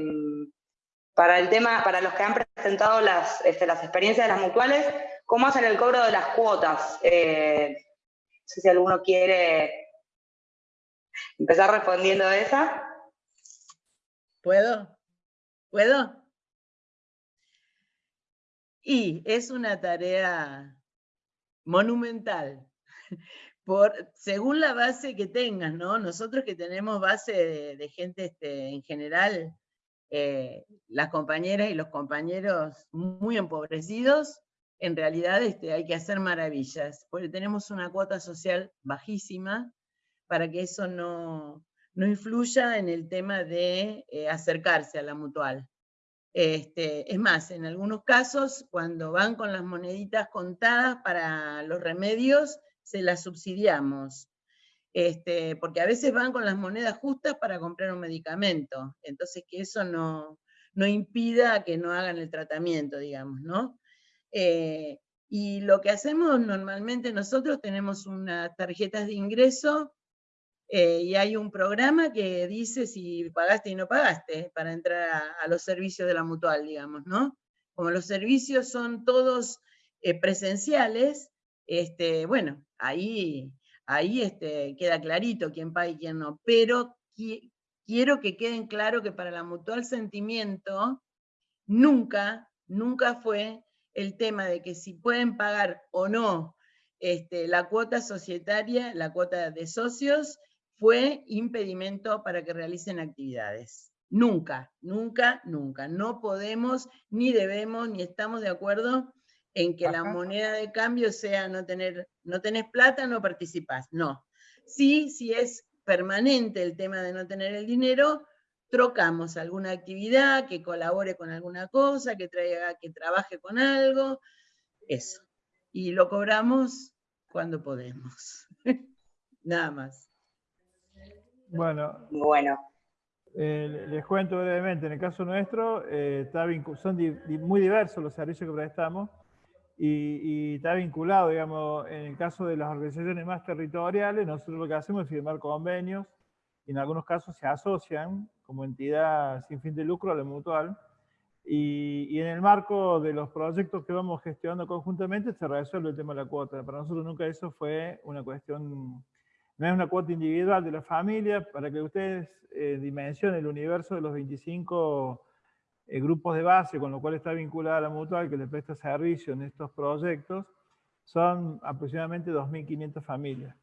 para el tema, para los que han presentado las, este, las experiencias de las mutuales, ¿cómo hacen el cobro de las cuotas? Eh, no sé si alguno quiere empezar respondiendo a esa. ¿Puedo? ¿Puedo? Y es una tarea monumental, por, según la base que tengas, ¿no? Nosotros que tenemos base de, gente este, en general, eh, las compañeras y los compañeros muy empobrecidos, en realidad este, hay que hacer maravillas, porque tenemos una cuota social bajísima para que eso no, no influya en el tema de eh, acercarse a la mutual. Este, es más, en algunos casos, cuando van con las moneditas contadas para los remedios, se las subsidiamos. Este, porque a veces van con las monedas justas para comprar un medicamento, entonces que eso no, no impida que no hagan el tratamiento, digamos, ¿no? Eh, y lo que hacemos normalmente nosotros tenemos unas tarjetas de ingreso eh, y hay un programa que dice si pagaste y no pagaste para entrar a, los servicios de la mutual, digamos, ¿no? Como los servicios son todos eh, presenciales, este, bueno, ahí ahí este, queda clarito quién paga y quién no, pero quiero que queden claro que para la mutual sentimiento nunca, nunca fue el tema de que si pueden pagar o no este, la cuota societaria, la cuota de socios, fue impedimento para que realicen actividades. Nunca, nunca, nunca. No podemos, ni debemos, ni estamos de acuerdo en que la moneda de cambio sea no tener, no tenés plata, no participás. No. Sí, si es permanente el tema de no tener el dinero, trocamos alguna actividad que colabore con alguna cosa, que traiga, que trabaje con algo, eso. Y lo cobramos cuando podemos. Nada más. Bueno. Bueno. Eh, les cuento brevemente, en el caso nuestro, eh, son muy diversos los servicios que prestamos y, está vinculado, digamos, en el caso de las organizaciones más territoriales, nosotros lo que hacemos es firmar convenios, y en algunos casos se asocian como entidad sin fin de lucro a la mutual, y, y, en el marco de los proyectos que vamos gestionando conjuntamente se resuelve el tema de la cuota. Para nosotros nunca eso fue una cuestión, no es una cuota individual de la familia, para que ustedes eh, dimensionen el universo de los 25 eh, grupos de base, con lo cual está vinculada la mutual que le presta servicio en estos proyectos, son aproximadamente 2.500 familias.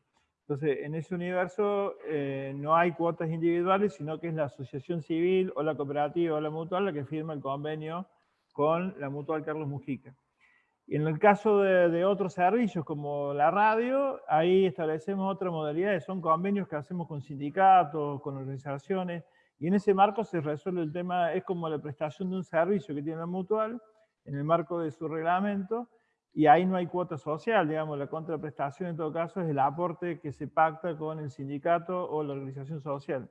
Entonces, en ese universo eh, no hay cuotas individuales, sino que es la asociación civil o la cooperativa o la mutual la que firma el convenio con la mutual Carlos Mujica. En el caso de, de, otros servicios como la radio, ahí establecemos otra modalidad, son convenios que hacemos con sindicatos, con organizaciones, y en ese marco se resuelve el tema, es como la prestación de un servicio que tiene la mutual, en el marco de su reglamento, y ahí no hay cuota social, digamos, la contraprestación en todo caso es el aporte que se pacta con el sindicato o la organización social.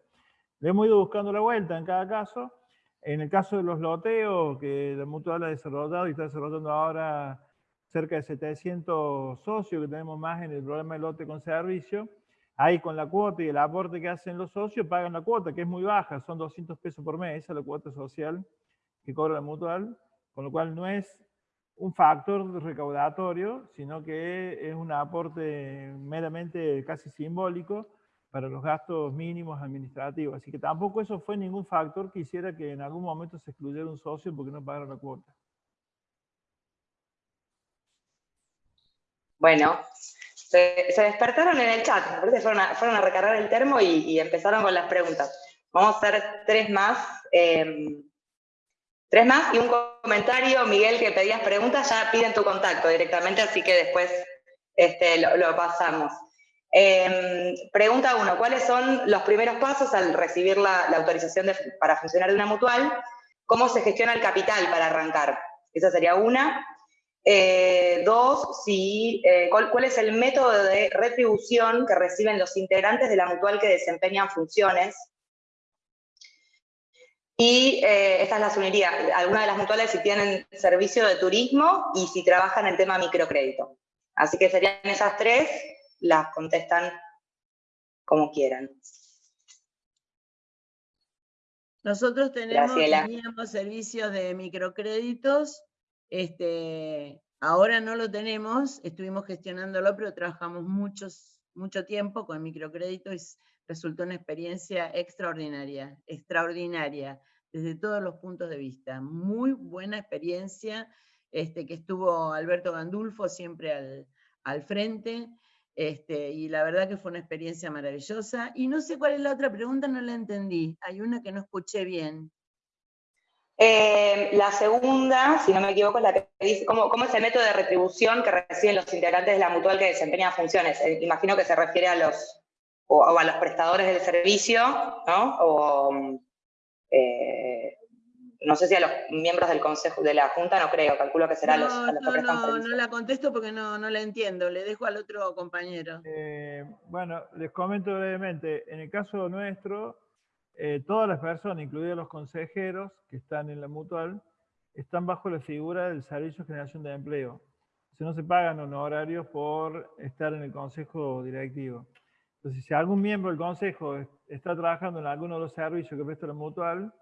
Le hemos ido buscando la vuelta en cada caso. En el caso de los loteos, que la mutual ha desarrollado y está desarrollando ahora cerca de 700 socios que tenemos más en el programa de lote con servicio, Ahí con la cuota y el aporte que hacen los socios pagan la cuota, que es muy baja, son 200 pesos por mes, esa es la cuota social que cobra la mutual, con lo cual no es un factor recaudatorio, sino que es un aporte meramente casi simbólico para los gastos mínimos administrativos. Así que tampoco eso fue ningún factor que hiciera que en algún momento se excluyera un socio porque no pagara la cuota. Bueno, se, despertaron en el chat, fueron a, recargar el termo y, empezaron con las preguntas. Vamos a hacer tres más. Em, tres más y un comentario, Miguel, que pedías preguntas, ya piden tu contacto directamente, así que después este, lo, pasamos. Em, pregunta uno, ¿cuáles son los primeros pasos al recibir la, autorización para funcionar de una mutual? ¿Cómo se gestiona el capital para arrancar? Esa sería una. Eh, dos, si, eh, cuál, es el método de retribución que reciben los integrantes de la mutual que desempeñan funciones. Y eh, estas las uniría, algunas de las mutuales si tienen servicio de turismo y si trabajan en tema microcrédito. Así que serían esas tres, las contestan como quieran. Nosotros tenemos, teníamos servicios de microcréditos este, ahora no lo tenemos, estuvimos gestionándolo, pero trabajamos muchos, mucho tiempo con microcrédito y resultó una experiencia extraordinaria, extraordinaria, desde todos los puntos de vista. Muy buena experiencia, este, que estuvo Alberto Gandulfo siempre al, frente, este, y la verdad que fue una experiencia maravillosa. Y no sé cuál es la otra pregunta, no la entendí. Hay una que no escuché bien. Eh, la segunda, si no me equivoco, es la que dice cómo, es el método de retribución que reciben los integrantes de la mutual que desempeñan funciones. Eh, imagino que se refiere a los, o, a los prestadores del servicio, ¿no? O, eh, no sé si a los miembros del consejo, de la junta, no creo, calculo que será no, los, a los no, que prestan no, servicio. no la contesto porque no, no la entiendo, le dejo al otro compañero. Eh, bueno, les comento brevemente. En el caso nuestro, eh, todas las personas, incluidos los consejeros que están en la mutual, están bajo la figura del Servicio de Generación de Empleo. Si no se pagan honorarios por estar en el consejo directivo. Entonces, si algún miembro del consejo está trabajando en alguno de los servicios que presta la mutual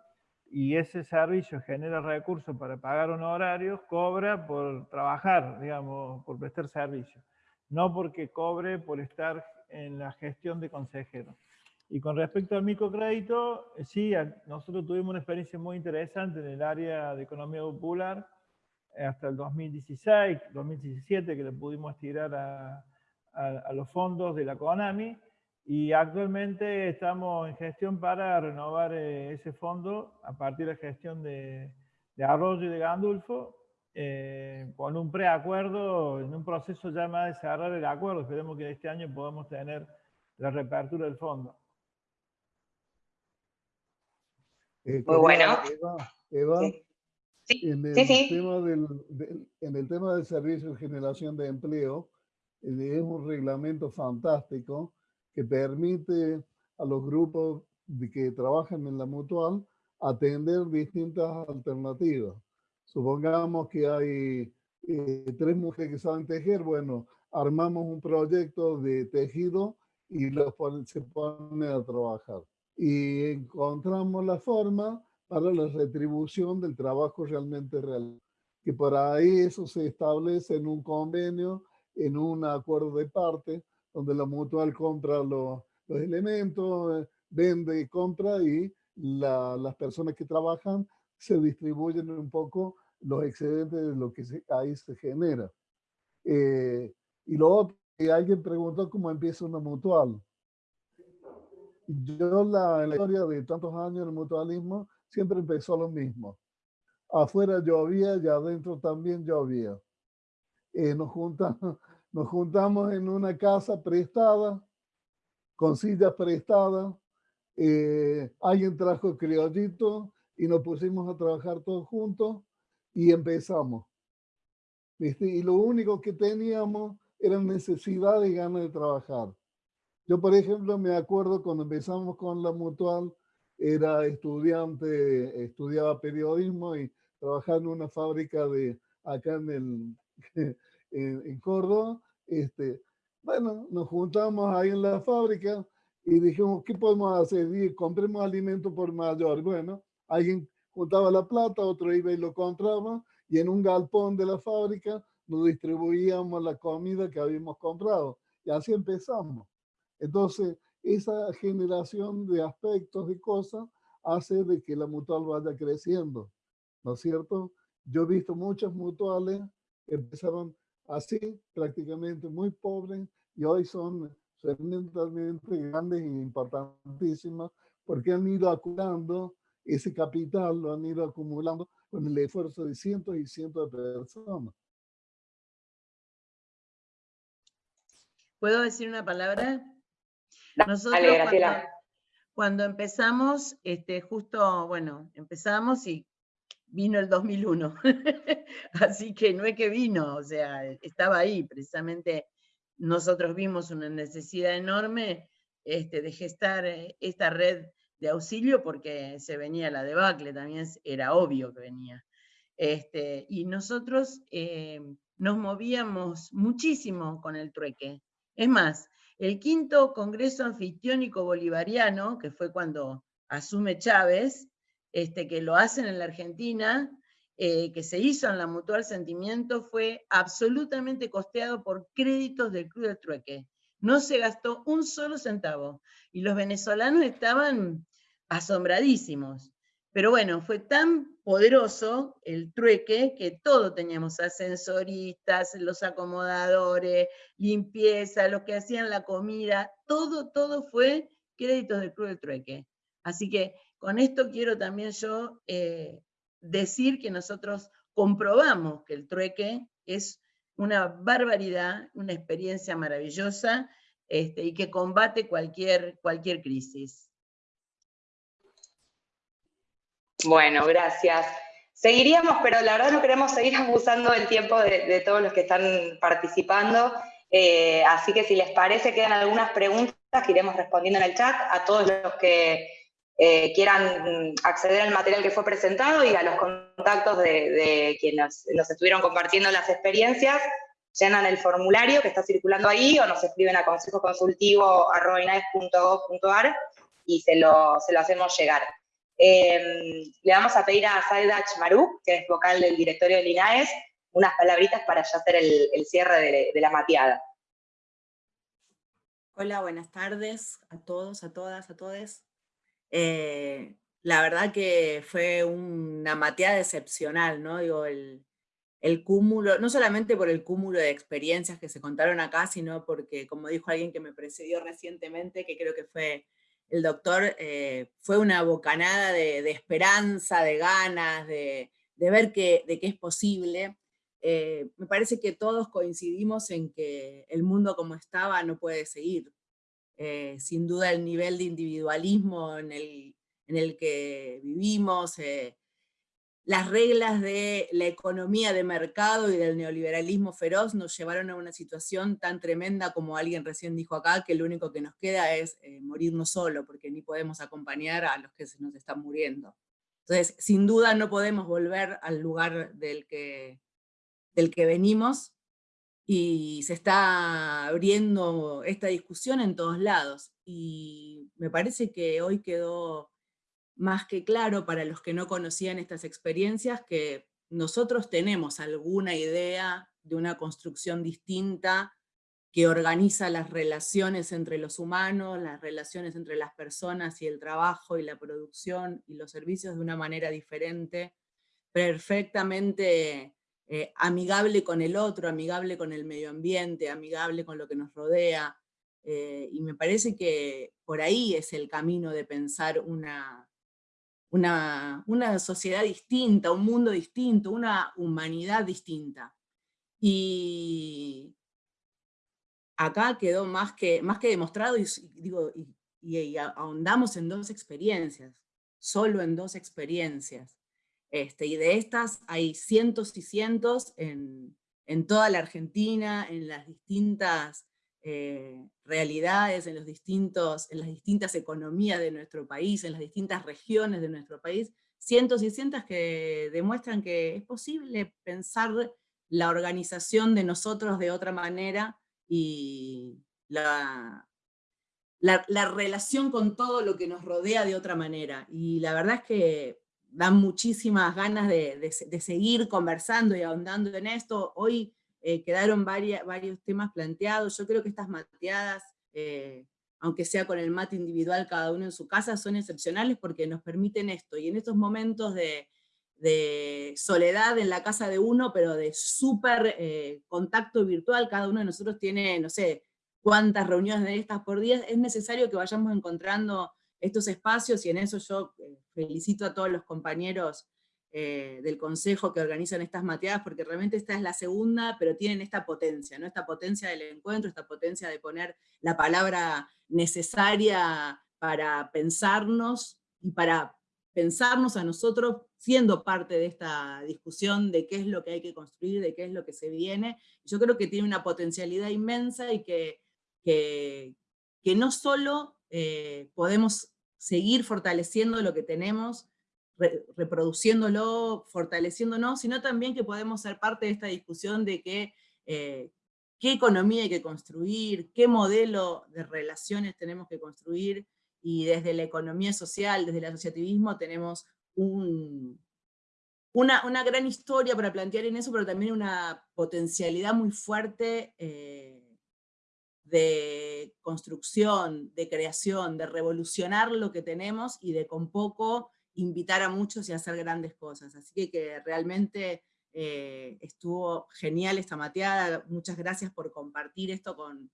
y ese servicio genera recursos para pagar honorarios, cobra por trabajar, digamos, por prestar servicio. No porque cobre por estar en la gestión de consejero. Y con respecto al microcrédito, eh, sí, nosotros tuvimos una experiencia muy interesante en el área de economía popular eh, hasta el 2016, 2017, que le pudimos tirar a, a, a los fondos de la CONAMI, y actualmente estamos en gestión para renovar eh, ese fondo a partir de gestión de, de Arroyo y de Gandulfo, eh, con un preacuerdo, en un proceso ya más de cerrar el acuerdo. Esperemos que este año podamos tener la reapertura del fondo. Eh, Muy bueno. Eva, Eva, Sí. En, el Sí, sí. Tema del, en el tema del servicio de generación de empleo, eh, es un reglamento fantástico que permite a los grupos de que trabajan en la mutual atender distintas alternativas. Supongamos que hay eh, tres mujeres que saben tejer, bueno, armamos un proyecto de tejido y los pon- se ponen a trabajar. Y encontramos la forma para la retribución del trabajo realmente real. Que por ahí eso se establece en un convenio, en un acuerdo de parte, donde la mutual compra los, los elementos, vende y compra y la- las personas que trabajan se distribuyen un poco los excedentes de lo que se- ahí se genera. Eh, y lo otro, alguien preguntó cómo empieza una mutual. Yo la, la historia de tantos años del mutualismo siempre empezó lo mismo. Afuera llovía y adentro también llovía. Eh, nos, juntamos, nos juntamos en una casa prestada, con sillas prestadas. eh, alguien trajo criollito y nos pusimos a trabajar todos juntos y empezamos. Y lo único que teníamos era necesidad y ganas de trabajar. Yo, por ejemplo, me acuerdo cuando empezamos con la mutual, era estudiante, estudiaba periodismo y trabajaba en una fábrica de acá en, el, en, en Córdoba. Este, bueno, nos juntamos ahí en la fábrica y dijimos, ¿qué podemos hacer? Y compremos alimento por mayor. Bueno, alguien juntaba la plata, otro iba y lo compraba y en un galpón de la fábrica nos distribuíamos la comida que habíamos comprado. Y así empezamos. Entonces, esa generación de aspectos y cosas hace de que la mutual vaya creciendo, ¿no es cierto? Yo he visto muchas mutuales que empezaron así, prácticamente muy pobres, y hoy son tremendamente grandes e importantísimas porque han ido acumulando ese capital, lo han ido acumulando con el esfuerzo de cientos y cientos de personas. ¿Puedo decir una palabra? Nosotros Dale, cuando, Graciela. cuando empezamos, este, justo, bueno, empezamos y vino el 2001. Así que no es que vino, o sea, estaba ahí. Precisamente nosotros vimos una necesidad enorme este, de gestar eh, esta red de auxilio porque se venía la debacle, también era obvio que venía. Este, y nosotros eh, nos movíamos muchísimo con el trueque. Es más, el quinto Congreso Anfitriónico Bolivariano, que fue cuando asume Chávez, este, que lo hacen en la Argentina, eh, que se hizo en la Mutual Sentimiento, fue absolutamente costeado por créditos del Club del Trueque. No se gastó un solo centavo. Y los venezolanos estaban asombradísimos. Pero bueno, fue tan poderoso el trueque que todo teníamos, ascensoristas, los acomodadores, limpieza, los que hacían la comida, todo, todo fue créditos del Club del Trueque. Así que con esto quiero también yo eh, decir que nosotros comprobamos que el trueque es una barbaridad, una experiencia maravillosa este, y que combate cualquier, cualquier crisis. Bueno, gracias. Seguiríamos, pero la verdad no queremos seguir abusando del tiempo de, todos los que están participando. Eh, así que si les parece, quedan algunas preguntas que iremos respondiendo en el chat a todos los que eh, quieran acceder al material que fue presentado y a los contactos de, quienes nos estuvieron compartiendo las experiencias llenan el formulario que está circulando ahí o nos escriben a consejoconsultivo.gov.ar y se lo, se lo hacemos llegar. Em, le vamos a pedir a Saida Chmarú, que es vocal del directorio del INAES, unas palabritas para ya hacer el, cierre de, la mateada. Hola, buenas tardes a todos, a todas, a todos. Eh, la verdad que fue una mateada excepcional, ¿no? Digo, el cúmulo, no solamente por el cúmulo de experiencias que se contaron acá, sino porque, como dijo alguien que me precedió recientemente, que creo que fue el doctor, eh, fue una bocanada de, esperanza, de ganas, de, ver que, de es posible. Eh, me parece que todos coincidimos en que el mundo como estaba no puede seguir. Eh, sin duda el nivel de individualismo en el que vivimos, las reglas de la economía de mercado y del neoliberalismo feroz nos llevaron a una situación tan tremenda como alguien recién dijo acá, que lo único que nos queda es eh, morirnos solo, porque ni podemos acompañar a los que se nos están muriendo. Entonces, sin duda no podemos volver al lugar del que, del que venimos, y se está abriendo esta discusión en todos lados. Y me parece que hoy quedó más que claro para los que no conocían estas experiencias que nosotros tenemos alguna idea de una construcción distinta que organiza las relaciones entre los humanos, las relaciones entre las personas y el trabajo y la producción y los servicios de una manera diferente, perfectamente eh, amigable con el otro, amigable con el medio ambiente, amigable con lo que nos rodea, eh, y me parece que por ahí es el camino de pensar una, una, sociedad distinta, un mundo distinto, una humanidad distinta. Y acá quedó más que, más que demostrado y, digo, ahondamos en dos experiencias, solo en dos experiencias. Este, y de estas hay cientos y cientos en, en toda la Argentina, en las distintas eh, realidades, en, los distintos, en las distintas economías de nuestro país, en las distintas regiones de nuestro país, cientos y cientos que demuestran que es posible pensar la organización de nosotros de otra manera y la, la, relación con todo lo que nos rodea de otra manera. Y la verdad es que dan muchísimas ganas de, de seguir conversando y ahondando en esto. Hoy eh, quedaron varios temas planteados. Yo creo que estas mateadas, eh, aunque sea con el mate individual cada uno en su casa, son excepcionales porque nos permiten esto. Y en estos momentos de, soledad en la casa de uno, pero de súper eh, contacto virtual, cada uno de nosotros tiene, no sé, cuántas reuniones de estas por día, es necesario que vayamos encontrando estos espacios y en eso yo felicito a todos los compañeros eh, del consejo que organizan estas mateadas, porque realmente esta es la segunda, pero tienen esta potencia, ¿no? esta potencia del encuentro, esta potencia de poner la palabra necesaria para pensarnos y para pensarnos a nosotros siendo parte de esta discusión de qué es lo que hay que construir, de qué es lo que se viene. Yo creo que tiene una potencialidad inmensa y que, que, no solo eh, podemos seguir fortaleciendo lo que tenemos, reproduciéndolo, fortaleciéndonos, sino también que podemos ser parte de esta discusión de eh, qué economía hay que construir, qué modelo de relaciones tenemos que construir, y desde la economía social, desde el asociativismo, tenemos un, una, una, gran historia para plantear en eso, pero también una potencialidad muy fuerte eh, de construcción, de creación, de revolucionar lo que tenemos y de con poco invitar a muchos y hacer grandes cosas. Así que, realmente eh, estuvo genial esta mateada. Muchas gracias por compartir esto con,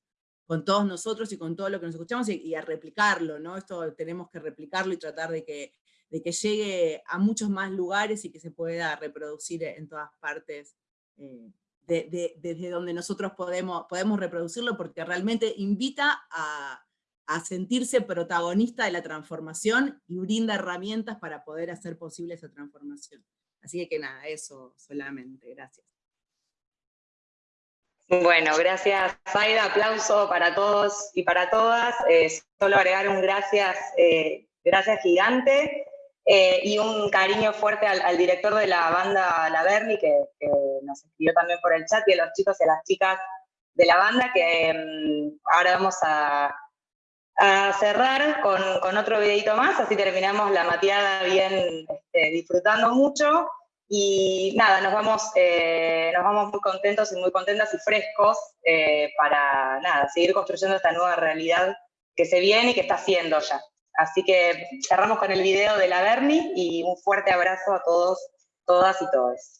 con todos nosotros y con todo lo que nos escuchamos y, a replicarlo, ¿no? Esto tenemos que replicarlo y tratar de que, de que llegue a muchos más lugares y que se pueda reproducir en todas partes eh, desde donde nosotros podemos, podemos reproducirlo porque realmente invita a, a sentirse protagonista de la transformación y brinda herramientas para poder hacer posible esa transformación. Así que nada, eso solamente, gracias. Bueno, gracias Zaida, aplauso para todos y para todas. Eh, solo agregar un gracias, eh, gracias gigante eh, y un cariño fuerte al, director de la banda La Berni, que, nos escribió también por el chat, y a los chicos y a las chicas de la banda, que mm, ahora vamos a, cerrar con, otro videito más, así terminamos la mateada bien este, disfrutando mucho. Y nada, nos vamos, eh, nos vamos muy contentos y muy contentas y frescos eh, para nada, seguir construyendo esta nueva realidad que se viene y que está haciendo ya. Así que cerramos con el video de la Berni y un fuerte abrazo a todos, todas y todos.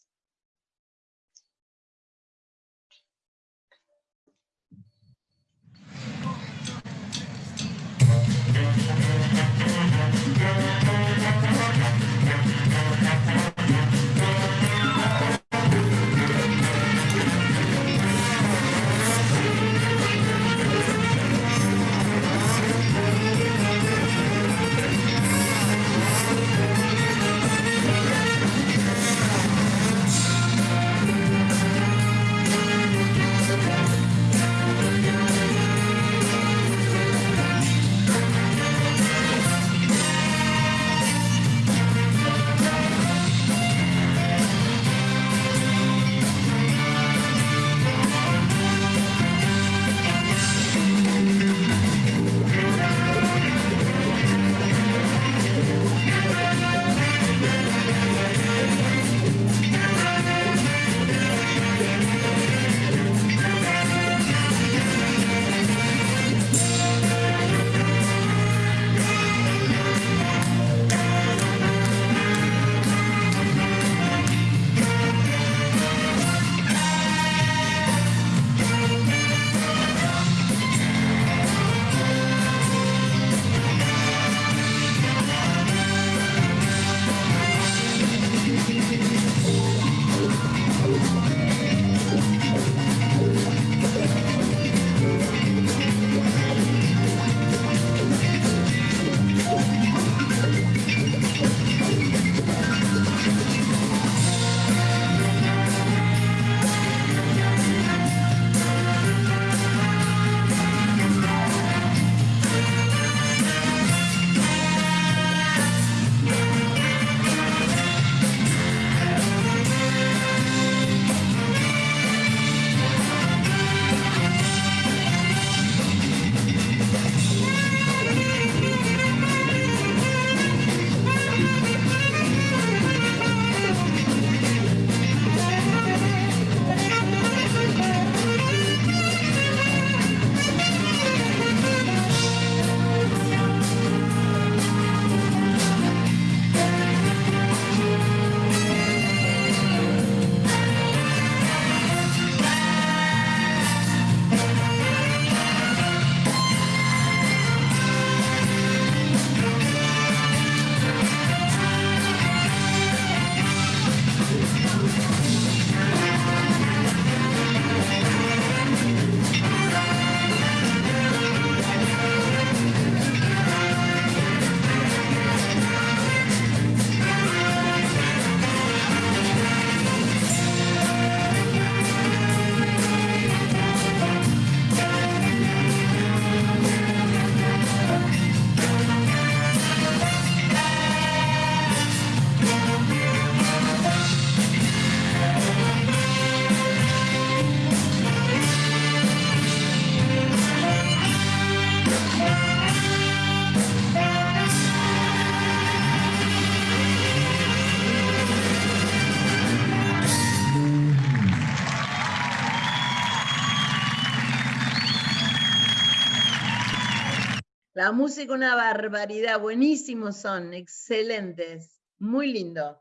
La música una barbaridad, buenísimos son, excelentes, muy lindo.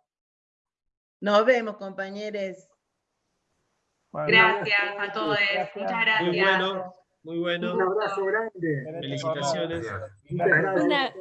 Nos vemos, compañeros. gracias a todos, muchas gracias. Muy bueno, muy bueno. Un abrazo grande. Felicitaciones. Muchas gracias.